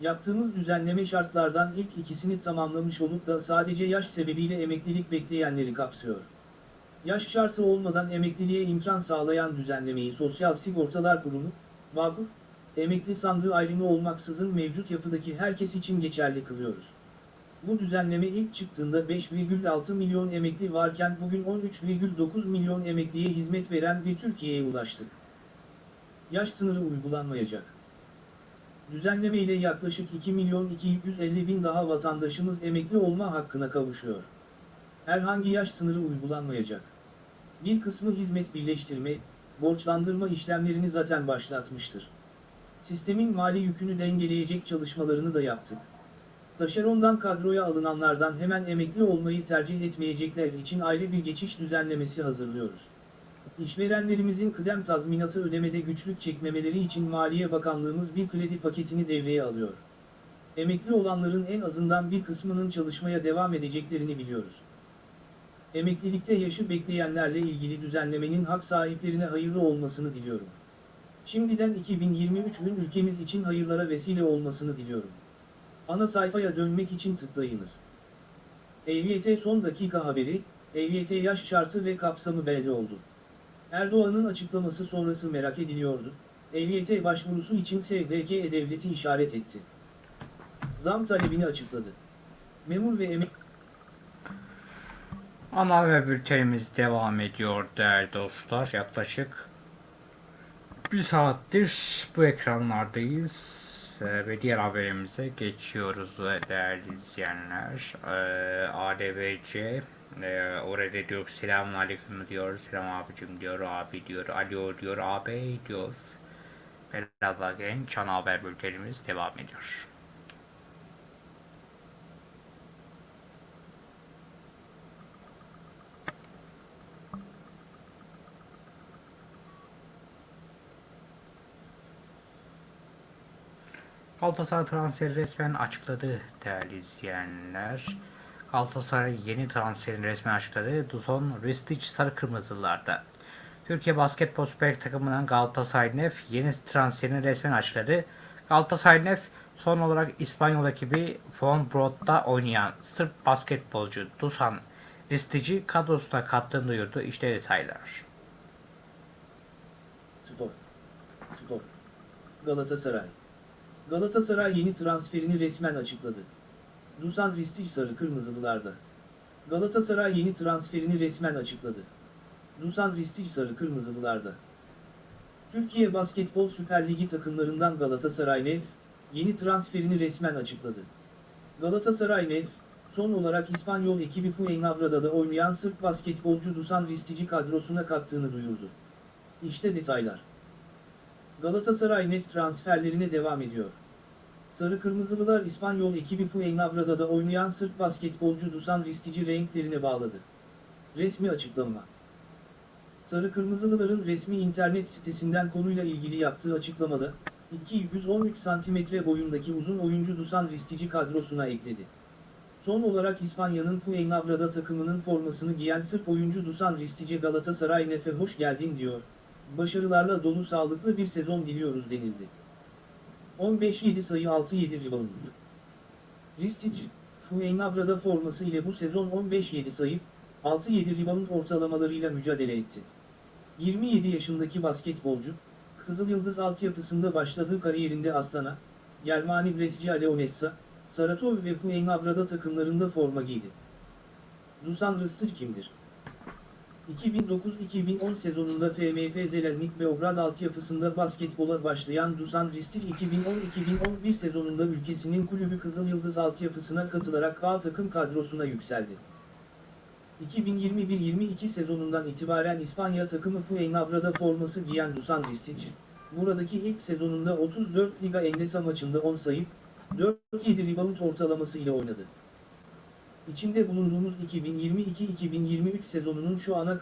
Yaptığımız düzenleme şartlardan ilk ikisini tamamlamış olup da sadece yaş sebebiyle emeklilik bekleyenleri kapsıyor. Yaş şartı olmadan emekliliğe imkan sağlayan düzenlemeyi Sosyal Sigortalar Kurumu, Bağkur, emekli sandığı ayrımı olmaksızın mevcut yapıdaki herkes için geçerli kılıyoruz. Bu düzenleme ilk çıktığında 5,6 milyon emekli varken bugün 13,9 milyon emekliye hizmet veren bir Türkiye'ye ulaştık. Yaş sınırı uygulanmayacak. Düzenleme ile yaklaşık 2 milyon 250 bin daha vatandaşımız emekli olma hakkına kavuşuyor. Herhangi yaş sınırı uygulanmayacak. Bir kısmı hizmet birleştirme, borçlandırma işlemlerini zaten başlatmıştır. Sistemin mali yükünü dengeleyecek çalışmalarını da yaptık. Taşerondan kadroya alınanlardan hemen emekli olmayı tercih etmeyecekler için ayrı bir geçiş düzenlemesi hazırlıyoruz. İşverenlerimizin kıdem tazminatı ödemede güçlük çekmemeleri için Maliye Bakanlığımız bir kredi paketini devreye alıyor. Emekli olanların en azından bir kısmının çalışmaya devam edeceklerini biliyoruz. Emeklilikte yaşı bekleyenlerle ilgili düzenlemenin hak sahiplerine hayırlı olmasını diliyorum. Şimdiden 2023'ün ülkemiz için hayırlara vesile olmasını diliyorum. Ana sayfaya dönmek için tıklayınız. EYT son dakika haberi, EYT yaş şartı ve kapsamı belli oldu. Erdoğan'ın açıklaması sonrası merak ediliyordu. EYT başvurusu için SGK E-Devleti işaret etti. Zam talebini açıkladı. Memur ve emek... Ana haber bültenimiz devam ediyor değerli dostlar. Yaklaşık Bir saattir bu ekranlardayız Ee, ve diğer haberimize geçiyoruz değerli izleyenler. Ee, ADVC e, orada diyor selamun aleyküm diyor, selam abicim diyor, abi diyor, alo diyor, abi diyor. Merhaba genç, ana haber bültenimiz devam ediyor. Galatasaray transferi resmen açıkladı değerli izleyenler. Galatasaray yeni transferini resmen açıkladı. Duson Ristic Sarı Kırmızılarda. Türkiye Basketbol Süper takımından Galatasaray Nef yeni transferini resmen açıkladı. Galatasaray Nef son olarak İspanyol ekibi Von Broad'da oynayan Sırp basketbolcu Dusan Ristic'i kadrosuna kattığını duyurdu. İşte detaylar. Spor. Spor. Galatasaray. Galatasaray yeni transferini resmen açıkladı. Dusan Ristic sarı kırmızılılarda. Galatasaray yeni transferini resmen açıkladı. Dusan Ristic sarı kırmızılılarda. Türkiye Basketbol Süper Ligi takımlarından Galatasaray Nef, yeni transferini resmen açıkladı. Galatasaray Nef, son olarak İspanyol ekibi Fuenlabrada'da oynayan Sırp basketbolcu Dusan Ristic'i kadrosuna kattığını duyurdu. İşte detaylar. Galatasaray net transferlerine devam ediyor. Sarı Kırmızılılar İspanyol ekibi Fuenlabrada'da oynayan Sırp basketbolcu Dusan Ristic'i renklerine bağladı. Resmi açıklama. Sarı Kırmızılıların resmi internet sitesinden konuyla ilgili yaptığı açıklamada, 213 cm boyundaki uzun oyuncu Dusan Ristic'i kadrosuna ekledi. Son olarak İspanya'nın Fuenlabrada takımının formasını giyen Sırp oyuncu Dusan Ristic'e Galatasaray Nefe hoş geldin diyor başarılarla dolu sağlıklı bir sezon diliyoruz denildi. 15-7 sayı 6-7 rebound. Ristic, Fuenlabrada forması ile bu sezon 15-7 sayı, 6-7 rebound ortalamalarıyla mücadele etti. 27 yaşındaki basketbolcu, Kızıl Yıldız altyapısında başladığı kariyerinde Astana, Germani Brescia Leonessa, Saratov ve Fuenlabrada takımlarında forma giydi. Dusan Ristic kimdir? 2009-2010 sezonunda FMP Zeleznik Beograd altyapısında basketbola başlayan Dusan Ristic 2010-2011 sezonunda ülkesinin kulübü Kızıl Yıldız altyapısına katılarak A takım kadrosuna yükseldi. 2021-22 sezonundan itibaren İspanya takımı Fuenlabrada forması giyen Dusan Ristic, buradaki ilk sezonunda 34 Liga Endesa maçında 10 sayı, 4-7 rebound ortalaması oynadı. İçinde bulunduğumuz 2022-2023 sezonunun şu ana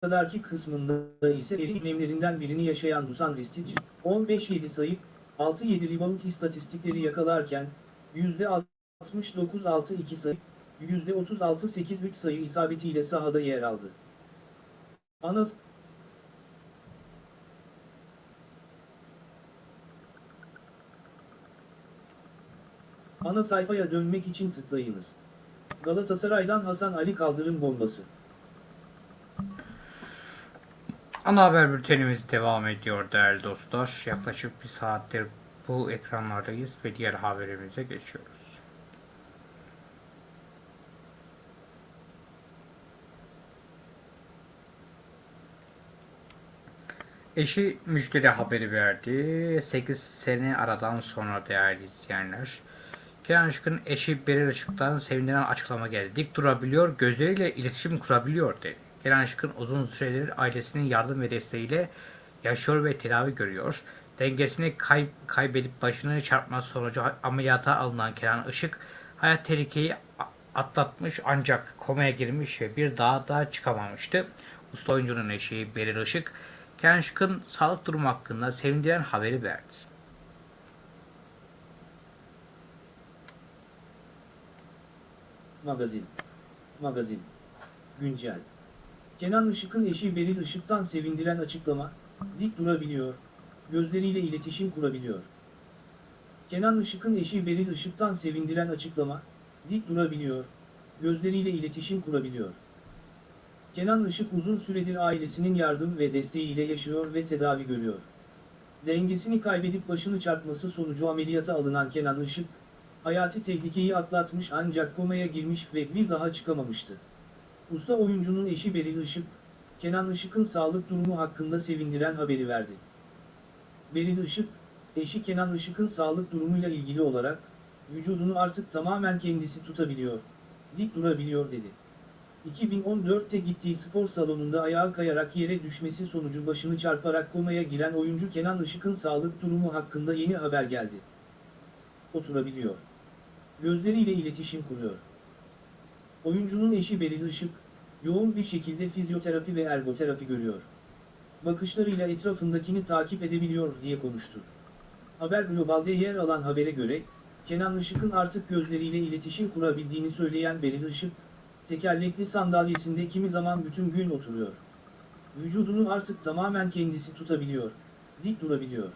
kadarki kısmında ise eri iklimlerinden birini yaşayan Dusan Ristic, 15-7 sayı, 6-7 rebound istatistikleri yakalarken, %69-6-2 sayı, %36-8-3 sayı isabetiyle sahada yer aldı. Anas Ana sayfaya dönmek için tıklayınız. Galatasaray'dan Hasan Ali kaldırım bombası. Ana haber bültenimiz devam ediyor değerli dostlar. Yaklaşık bir saattir bu ekranlardayız ve diğer haberimize geçiyoruz. Eşi müjdeli haberi verdi. 8 sene aradan sonra değerli izleyenler. Kenan Işık'ın eşi Beril Işık'tan sevindiren açıklama geldi. Dik durabiliyor, gözleriyle iletişim kurabiliyor dedi. Kenan Işık'ın uzun süredir ailesinin yardım ve desteğiyle yaşıyor ve tedavi görüyor. Dengesini kay kaybedip başını çarpması sonucu ameliyata alınan Kenan Işık hayat tehlikeyi atlatmış ancak komaya girmiş ve bir daha da çıkamamıştı. Usta oyuncunun eşi Beril Işık, Kenan Işık'ın sağlık durumu hakkında sevindiren haberi verdi. Magazin. Magazin. Güncel. Kenan Işık'ın eşi Beril Işık'tan sevindiren açıklama, dik durabiliyor, gözleriyle iletişim kurabiliyor. Kenan Işık'ın eşi Beril Işık'tan sevindiren açıklama, dik durabiliyor, gözleriyle iletişim kurabiliyor. Kenan Işık uzun süredir ailesinin yardım ve desteğiyle yaşıyor ve tedavi görüyor. Dengesini kaybedip başını çarpması sonucu ameliyata alınan Kenan Işık, hayati tehlikeyi atlatmış ancak komaya girmiş ve bir daha çıkamamıştı. Usta oyuncunun eşi Beril Işık, Kenan Işık'ın sağlık durumu hakkında sevindiren haberi verdi. Beril Işık, eşi Kenan Işık'ın sağlık durumuyla ilgili olarak, vücudunu artık tamamen kendisi tutabiliyor, dik durabiliyor dedi. 2014'te gittiği spor salonunda ayağa kayarak yere düşmesi sonucu başını çarparak komaya giren oyuncu Kenan Işık'ın sağlık durumu hakkında yeni haber geldi. Oturabiliyor. Gözleriyle iletişim kuruyor. Oyuncunun eşi Beril Işık, yoğun bir şekilde fizyoterapi ve ergoterapi görüyor. Bakışlarıyla etrafındakini takip edebiliyor diye konuştu. Haber Global'de yer alan habere göre, Kenan Işık'ın artık gözleriyle iletişim kurabildiğini söyleyen Beril Işık, tekerlekli sandalyesinde kimi zaman bütün gün oturuyor. Vücudunu artık tamamen kendisi tutabiliyor, dik durabiliyor.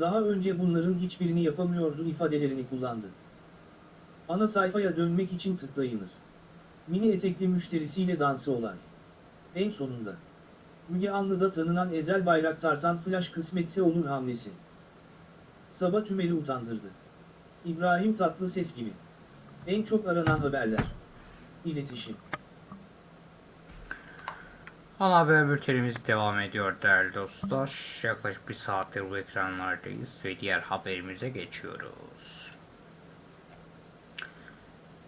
Daha önce bunların hiçbirini yapamıyordu ifadelerini kullandı. Ana sayfaya dönmek için tıklayınız. Mini etekli müşterisiyle dansı olay. En sonunda. Müge Anlı'da tanınan Ezel Bayrak tartan flash kısmetse olur hamlesi. Sabah tümeli utandırdı. İbrahim Tatlıses gibi. En çok aranan haberler. İletişim. Ana haber bültenimiz devam ediyor değerli dostlar. Yaklaşık bir saattir bu ekranlardayız ve diğer haberimize geçiyoruz.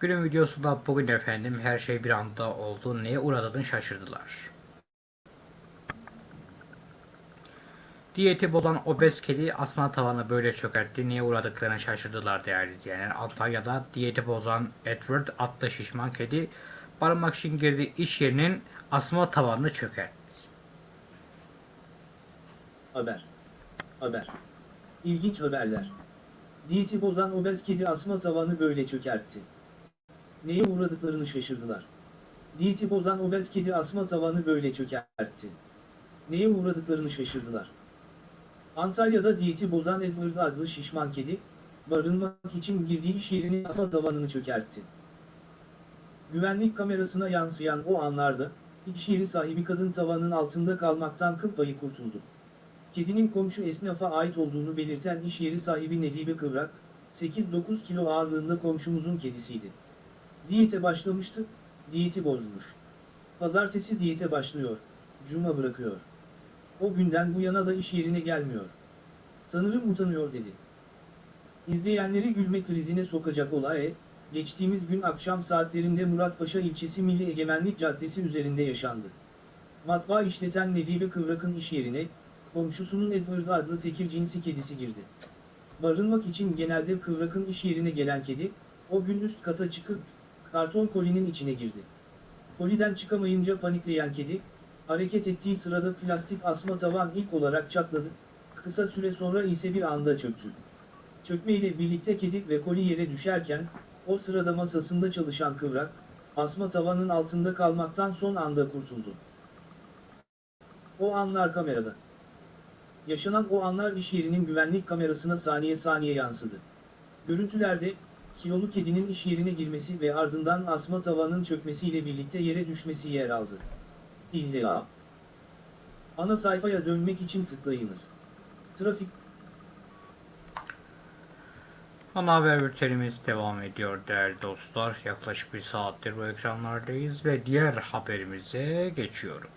Günün videosunda bugün efendim her şey bir anda oldu. Neye uğradığını şaşırdılar. Diyeti bozan obez kedi asma tavanı böyle çökertti. Niye uğradıklarını şaşırdılar değerli izleyenler. Antalya'da diyeti bozan Edward adlı şişman kedi barınmak için girdiği iş yerinin asma tavanını çökertti. Haber. Haber. İlginç haberler. Diyeti bozan obez kedi asma tavanı böyle çökertti. Neye uğradıklarını şaşırdılar. Diyeti bozan obez kedi asma tavanı böyle çökertti. Neye uğradıklarını şaşırdılar. Antalya'da diyeti bozan Edward adlı şişman kedi, barınmak için girdiği iş yerinin asma tavanını çökertti. Güvenlik kamerasına yansıyan o anlarda, iş yeri sahibi kadın tavanın altında kalmaktan kıl payı kurtuldu. Kedinin komşu esnafa ait olduğunu belirten iş yeri sahibi Nedibe Kıvrak, 8-9 kilo ağırlığında komşumuzun kedisiydi. Diyete başlamıştı, diyeti bozmuş. Pazartesi diyete başlıyor, cuma bırakıyor. O günden bu yana da iş yerine gelmiyor. Sanırım utanıyor dedi. İzleyenleri gülme krizine sokacak olay, geçtiğimiz gün akşam saatlerinde Muratpaşa ilçesi Milli Egemenlik Caddesi üzerinde yaşandı. Matbaa işleten Nedibe Kıvrak'ın iş yerine, komşusunun Edward adlı tekir cinsi kedisi girdi. Barınmak için genelde Kıvrak'ın iş yerine gelen kedi, o gün üst kata çıkıp, karton kolinin içine girdi. Koliden çıkamayınca panikleyen kedi, hareket ettiği sırada plastik asma tavan ilk olarak çatladı, kısa süre sonra ise bir anda çöktü. Çökmeyle birlikte kedi ve koli yere düşerken, o sırada masasında çalışan kıvrak, asma tavanın altında kalmaktan son anda kurtuldu. O anlar kamerada. Yaşanan o anlar iş yerinin güvenlik kamerasına saniye saniye yansıdı. Görüntülerde, kilolu kedinin iş yerine girmesi ve ardından asma tavanın çökmesiyle birlikte yere düşmesi yer aldı. İlla. Ana sayfaya dönmek için tıklayınız. Trafik Ana haber bültenimiz devam ediyor değerli dostlar. Yaklaşık bir saattir bu ekranlardayız ve diğer haberimize geçiyoruz.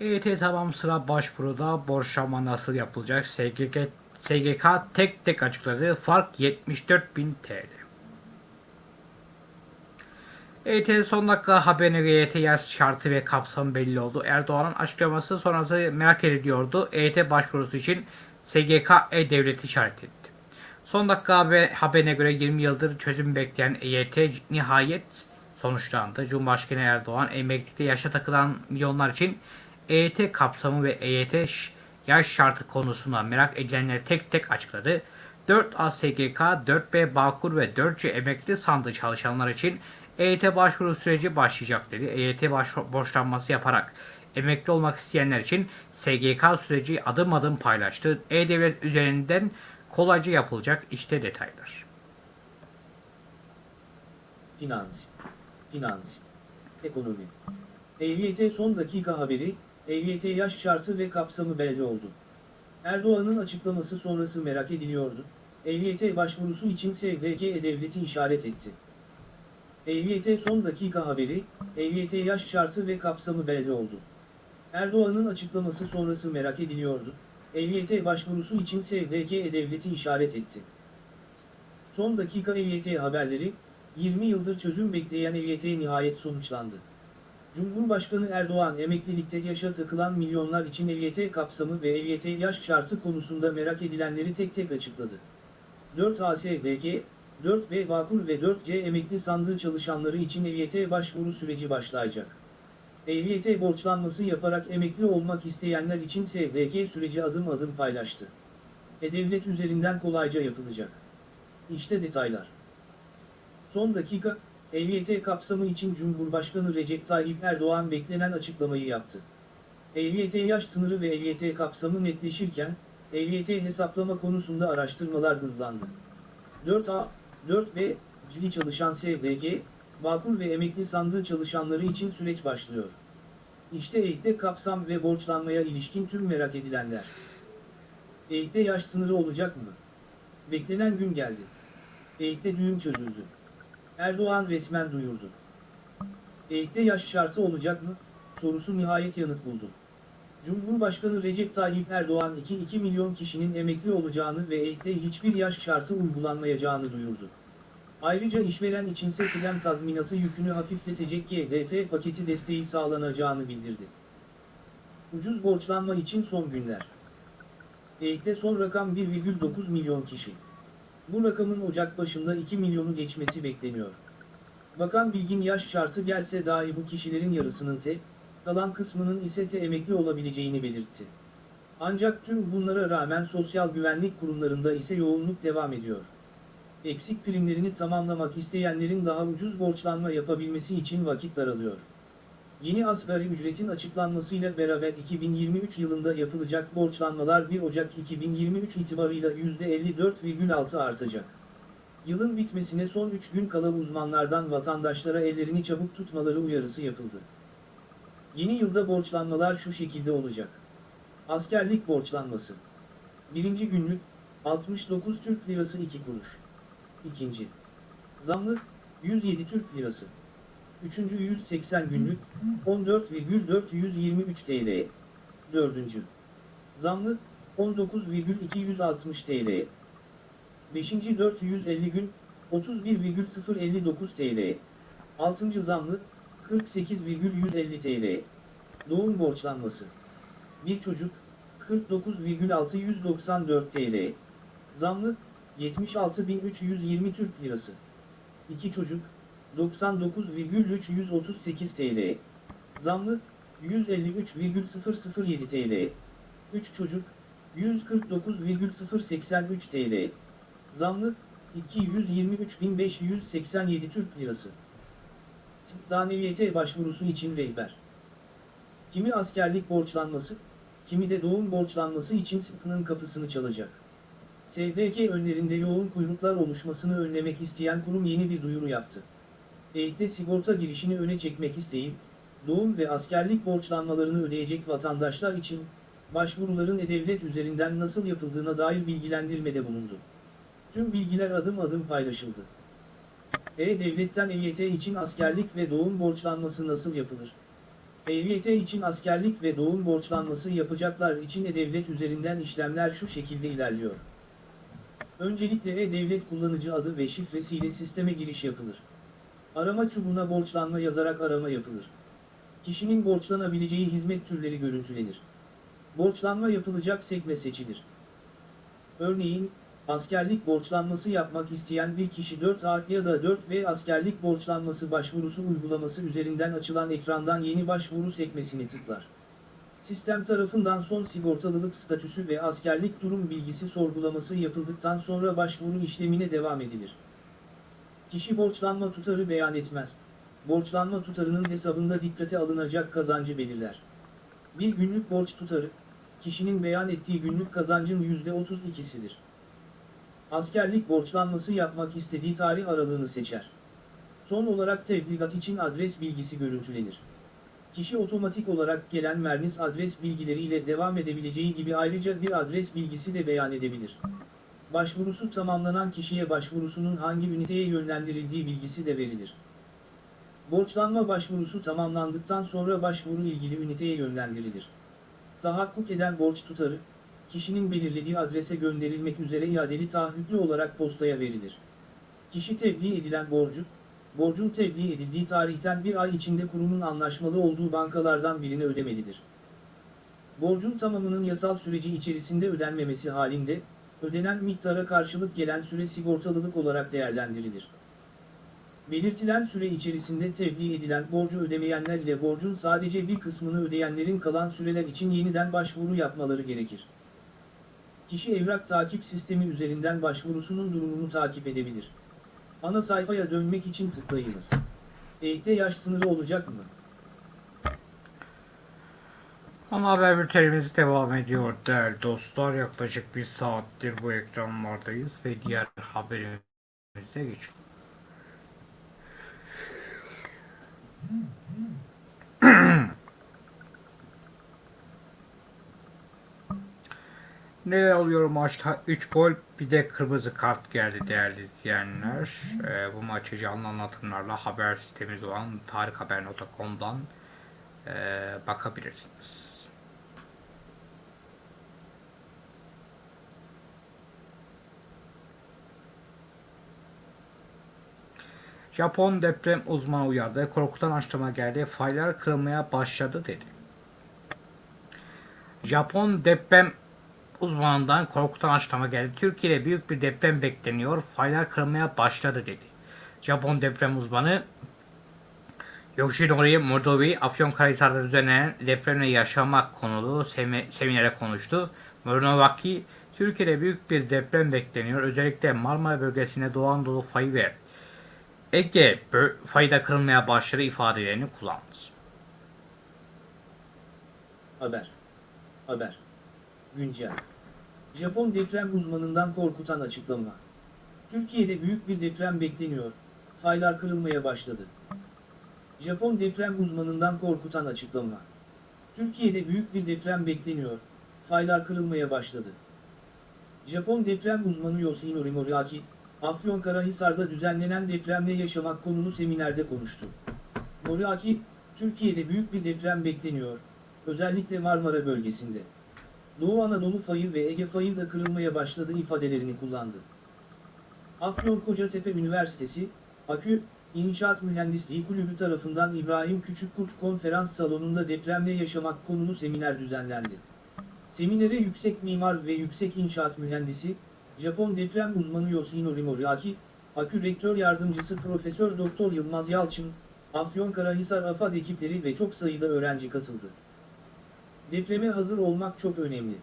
EYT tamam sıra başvuruda borçlanma nasıl yapılacak? SGK, SGK tek tek açıkladı. Fark 74.000 TL. EYT son dakika haberine göre EYT yaş şartı ve kapsamı belli oldu. Erdoğan'ın açıklaması sonrası merak ediliyordu. EYT başvurusu için SGK E-Devleti işaret etti. Son dakika haber, haberine göre 20 yıldır çözüm bekleyen EYT nihayet sonuçlandı. Cumhurbaşkanı Erdoğan emeklilikte yaşa takılan milyonlar için EYT kapsamı ve EYT yaş şartı konusunda merak edilenleri tek tek açıkladı. 4A SGK, 4B Bağkur ve 4C emekli sandığı çalışanlar için EYT başvuru süreci başlayacak dedi. EYT borçlanması yaparak emekli olmak isteyenler için SGK süreci adım adım paylaştı. E-Devlet üzerinden kolayca yapılacak işte detaylar. Finans. Finans. Ekonomi. EYT son dakika haberi, EYT yaş şartı ve kapsamı belli oldu. Erdoğan'ın açıklaması sonrası merak ediliyordu. EYT başvurusu için SGK E-Devleti işaret etti. EYT son dakika haberi, EYT yaş şartı ve kapsamı belli oldu. Erdoğan'ın açıklaması sonrası merak ediliyordu. EYT başvurusu için SGK E-Devleti işaret etti. Son dakika EYT haberleri, 20 yıldır çözüm bekleyen EYT nihayet sonuçlandı. Cumhurbaşkanı Erdoğan emeklilikte yaşa takılan milyonlar için EYT kapsamı ve EYT yaş şartı konusunda merak edilenleri tek tek açıkladı. 4 ASBK, 4B Vakur ve 4C emekli sandığı çalışanları için EYT başvuru süreci başlayacak. EYT borçlanması yaparak emekli olmak isteyenler için SDK süreci adım adım paylaştı. E-Devlet üzerinden kolayca yapılacak. İşte detaylar. Son dakika, EYT kapsamı için Cumhurbaşkanı Recep Tayyip Erdoğan beklenen açıklamayı yaptı. EYT yaş sınırı ve EYT kapsamı netleşirken, EYT hesaplama konusunda araştırmalar hızlandı. 4A, 4B, cili çalışan SDG, Bağkur ve emekli sandığı çalışanları için süreç başlıyor. İşte EYT'de kapsam ve borçlanmaya ilişkin tüm merak edilenler. EYT'de yaş sınırı olacak mı? Beklenen gün geldi. EYT'de düğüm çözüldü. Erdoğan resmen duyurdu. EYT'de yaş şartı olacak mı? Sorusu nihayet yanıt buldu. Cumhurbaşkanı Recep Tayyip Erdoğan 2-2 milyon kişinin emekli olacağını ve EYT'de hiçbir yaş şartı uygulanmayacağını duyurdu. Ayrıca işveren içinse kıdem tazminatı yükünü hafifletecek GDF paketi desteği sağlanacağını bildirdi. Ucuz borçlanma için son günler. EYT'de son rakam 1,9 milyon kişi. Bu rakamın Ocak başında 2 milyonu geçmesi bekleniyor. Bakan Bilgin yaş şartı gelse dahi bu kişilerin yarısının te, kalan kısmının ise te emekli olabileceğini belirtti. Ancak tüm bunlara rağmen sosyal güvenlik kurumlarında ise yoğunluk devam ediyor. Eksik primlerini tamamlamak isteyenlerin daha ucuz borçlanma yapabilmesi için vakit daralıyor. Yeni asgari ücretin açıklanmasıyla beraber 2023 yılında yapılacak borçlanmalar 1 Ocak 2023 itibarıyla %54,6 artacak. Yılın bitmesine son 3 gün kala uzmanlardan vatandaşlara ellerini çabuk tutmaları uyarısı yapıldı. Yeni yılda borçlanmalar şu şekilde olacak. Askerlik borçlanması. Birinci günlük 69 Türk Lirası 2 kuruş. İkinci. Zamlı 107 Türk Lirası. Üçüncü 180 günlük 14,423 TL. Dördüncü. Zamlı 19,260 TL. Beşinci 450 gün 31,059 TL. Altıncı zamlı 48,150 TL. Doğum borçlanması. Bir çocuk 49,694 TL. Zamlı 76.320 Türk Lirası. 2 çocuk 99,338 TL. Zamlı 153,007 TL. 3 çocuk 149,083 TL. Zamlı 223.587 Türk Lirası. Daneviyete başvurusu için rehber. Kimi askerlik borçlanması, kimi de doğum borçlanması için sıkının kapısını çalacak. SDK önlerinde yoğun kuyruklar oluşmasını önlemek isteyen kurum yeni bir duyuru yaptı. EYT'de sigorta girişini öne çekmek isteyip, doğum ve askerlik borçlanmalarını ödeyecek vatandaşlar için, başvuruların E-Devlet üzerinden nasıl yapıldığına dair bilgilendirmede bulundu. Tüm bilgiler adım adım paylaşıldı. E-Devlet'ten EYT için askerlik ve doğum borçlanması nasıl yapılır? EYT için askerlik ve doğum borçlanması yapacaklar için E-Devlet üzerinden işlemler şu şekilde ilerliyor. Öncelikle E-Devlet kullanıcı adı ve şifresiyle sisteme giriş yapılır. Arama çubuğuna borçlanma yazarak arama yapılır. Kişinin borçlanabileceği hizmet türleri görüntülenir. Borçlanma yapılacak sekme seçilir. Örneğin, askerlik borçlanması yapmak isteyen bir kişi 4A ya da 4B askerlik borçlanması başvurusu uygulaması üzerinden açılan ekrandan yeni başvuru sekmesini tıklar. Sistem tarafından son sigortalılık statüsü ve askerlik durum bilgisi sorgulaması yapıldıktan sonra başvuru işlemine devam edilir. Kişi borçlanma tutarı beyan etmez. Borçlanma tutarının hesabında dikkate alınacak kazancı belirler. Bir günlük borç tutarı, kişinin beyan ettiği günlük kazancın %32'sidir. Askerlik borçlanması yapmak istediği tarih aralığını seçer. Son olarak tebligat için adres bilgisi görüntülenir. kişi otomatik olarak gelen Mernis adres bilgileriyle devam edebileceği gibi ayrıca bir adres bilgisi de beyan edebilir. Başvurusu tamamlanan kişiye başvurusunun hangi üniteye yönlendirildiği bilgisi de verilir. Borçlanma başvurusu tamamlandıktan sonra başvuru ilgili üniteye yönlendirilir. Tahakkuk eden borç tutarı, kişinin belirlediği adrese gönderilmek üzere iadeli taahhütlü olarak postaya verilir. Kişi tebliğ edilen borcu, borcun tebliğ edildiği tarihten bir ay içinde kurumun anlaşmalı olduğu bankalardan birine ödemelidir. Borcun tamamının yasal süreci içerisinde ödenmemesi halinde, ödenen miktara karşılık gelen süre sigortalılık olarak değerlendirilir. Belirtilen süre içerisinde tebliğ edilen borcu ödemeyenler ile borcun sadece bir kısmını ödeyenlerin kalan süreler için yeniden başvuru yapmaları gerekir. Kişi evrak takip sistemi üzerinden başvurusunun durumunu takip edebilir. Ana sayfaya dönmek için tıklayınız. Eğitte yaş sınırı olacak mı? Ana haber bültenimiz devam ediyor değerli dostlar. Yaklaşık bir saattir bu ekranlardayız ve diğer haberimize geçiyoruz. [CLEARS THROAT] Neler oluyor maçta? 3 gol bir de kırmızı kart geldi değerli izleyenler. Ee, bu maçı canlı anlatımlarla haber sitemiz olan tarikhaber.com'dan e, bakabilirsiniz. Japon deprem uzmanı uyardı. Korkutan açıklama geldi. Faylar kırılmaya başladı dedi. Japon deprem uzmanından korkutan açıklama geldi. Türkiye'de büyük bir deprem bekleniyor. Faylar kırılmaya başladı dedi. Japon deprem uzmanı Yoshinori Mordovi Afyonkarahisar'da düzenlenen depremle yaşamak konulu semi- seminere konuştu. Mornovaki, Türkiye'de büyük bir deprem bekleniyor. Özellikle Marmara bölgesinde Doğu Anadolu fayı ve Ege fayda kırılmaya başladı ifadelerini kullandı. Haber. Haber. Güncel. Japon deprem uzmanından korkutan açıklama. Türkiye'de büyük bir deprem bekleniyor. Faylar kırılmaya başladı. Japon deprem uzmanından korkutan açıklama. Türkiye'de büyük bir deprem bekleniyor. Faylar kırılmaya başladı. Japon deprem uzmanı Yoshinori Moriaki, Afyonkarahisar'da düzenlenen depremle yaşamak konulu seminerde konuştu. Moriaki, Türkiye'de büyük bir deprem bekleniyor, özellikle Marmara bölgesinde. Doğu Anadolu fayı ve Ege fayı da kırılmaya başladı ifadelerini kullandı. Afyon Kocatepe Üniversitesi, AKÜ, İnşaat Mühendisliği Kulübü tarafından İbrahim Küçükkurt Konferans Salonu'nda depremle yaşamak konulu seminer düzenlendi. Seminere yüksek mimar ve yüksek inşaat mühendisi, Japon deprem uzmanı Yoshinori Moriaki, AKÜ Rektör Yardımcısı Profesör Doktor Yılmaz Yalçın, Afyonkarahisar AFAD ekipleri ve çok sayıda öğrenci katıldı. Depreme hazır olmak çok önemli.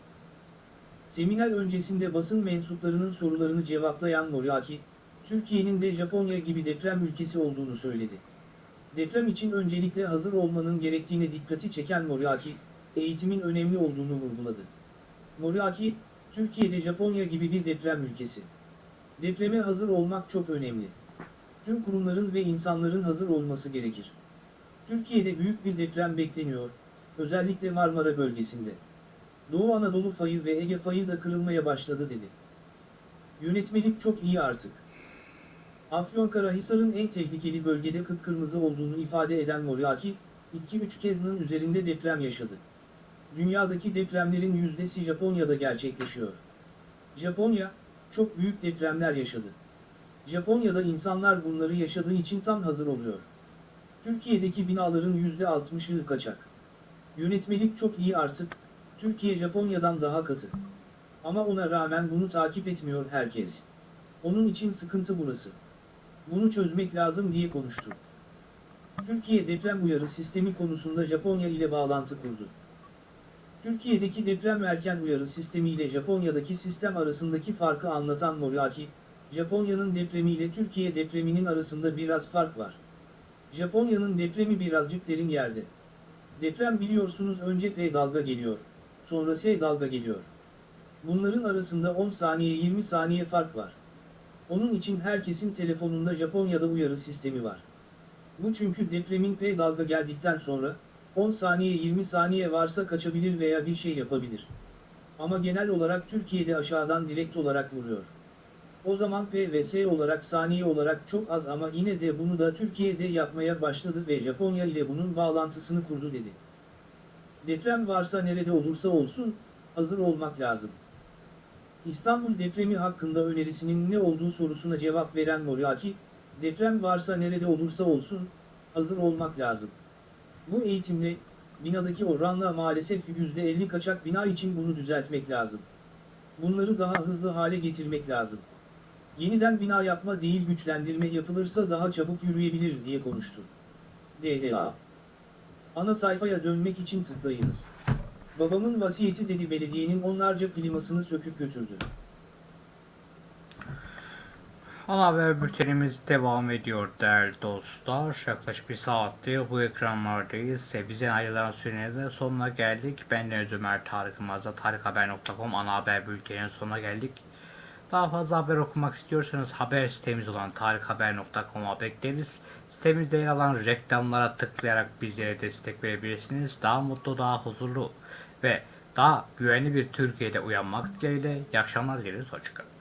Seminer öncesinde basın mensuplarının sorularını cevaplayan Moriaki, Türkiye'nin de Japonya gibi deprem ülkesi olduğunu söyledi. Deprem için öncelikle hazır olmanın gerektiğine dikkati çeken Moriaki, eğitimin önemli olduğunu vurguladı. Moriaki, Türkiye'de Japonya gibi bir deprem ülkesi. Depreme hazır olmak çok önemli. Tüm kurumların ve insanların hazır olması gerekir. Türkiye'de büyük bir deprem bekleniyor, özellikle Marmara bölgesinde. Doğu Anadolu fayı ve Ege fayı da kırılmaya başladı dedi. Yönetmelik çok iyi artık. Afyonkarahisar'ın en tehlikeli bölgede kıpkırmızı olduğunu ifade eden Moriaki, 2-3 kezinin üzerinde deprem yaşadı. Dünyadaki depremlerin yüzdesi Japonya'da gerçekleşiyor. Japonya, çok büyük depremler yaşadı. Japonya'da insanlar bunları yaşadığı için tam hazır oluyor. Türkiye'deki binaların %60'ı kaçak. Yönetmelik çok iyi artık, Türkiye Japonya'dan daha katı. Ama ona rağmen bunu takip etmiyor herkes. Onun için sıkıntı burası. Bunu çözmek lazım diye konuştu. Türkiye deprem uyarı sistemi konusunda Japonya ile bağlantı kurdu. Türkiye'deki deprem erken uyarı sistemi ile Japonya'daki sistem arasındaki farkı anlatan Moriaki, Japonya'nın depremi ile Türkiye depreminin arasında biraz fark var. Japonya'nın depremi birazcık derin yerde. Deprem biliyorsunuz önce P dalga geliyor, sonra S dalga geliyor. Bunların arasında 10 saniye 20 saniye fark var. Onun için herkesin telefonunda Japonya'da uyarı sistemi var. Bu çünkü depremin P dalga geldikten sonra, 10 saniye 20 saniye varsa kaçabilir veya bir şey yapabilir. Ama genel olarak Türkiye'de aşağıdan direkt olarak vuruyor. O zaman P ve S olarak saniye olarak çok az ama yine de bunu da Türkiye'de yapmaya başladı ve Japonya ile bunun bağlantısını kurdu dedi. Deprem varsa nerede olursa olsun, hazır olmak lazım. İstanbul depremi hakkında önerisinin ne olduğu sorusuna cevap veren Moriaki, deprem varsa nerede olursa olsun, hazır olmak lazım. Bu eğitimle, binadaki oranla maalesef %50 kaçak bina için bunu düzeltmek lazım. Bunları daha hızlı hale getirmek lazım. Yeniden bina yapma değil güçlendirme yapılırsa daha çabuk yürüyebilir diye konuştu. DDA Ana sayfaya dönmek için tıklayınız. Babamın vasiyeti dedi belediyenin onlarca klimasını söküp götürdü. Ana haber bültenimiz devam ediyor değerli dostlar. Yaklaşık bir saattir bu ekranlardayız. Ve bize ayrılan sürenin de sonuna geldik. Ben Deniz Ömer Tarık Yılmaz'da tarikhaber.com ana haber bülteninin sonuna geldik. Daha fazla haber okumak istiyorsanız haber sitemiz olan tarikhaber.com'a bekleriz. Sitemizde yer alan reklamlara tıklayarak bizlere destek verebilirsiniz. Daha mutlu, daha huzurlu ve daha güvenli bir Türkiye'de uyanmak dileğiyle. İyi akşamlar dileriz. Hoşçakalın.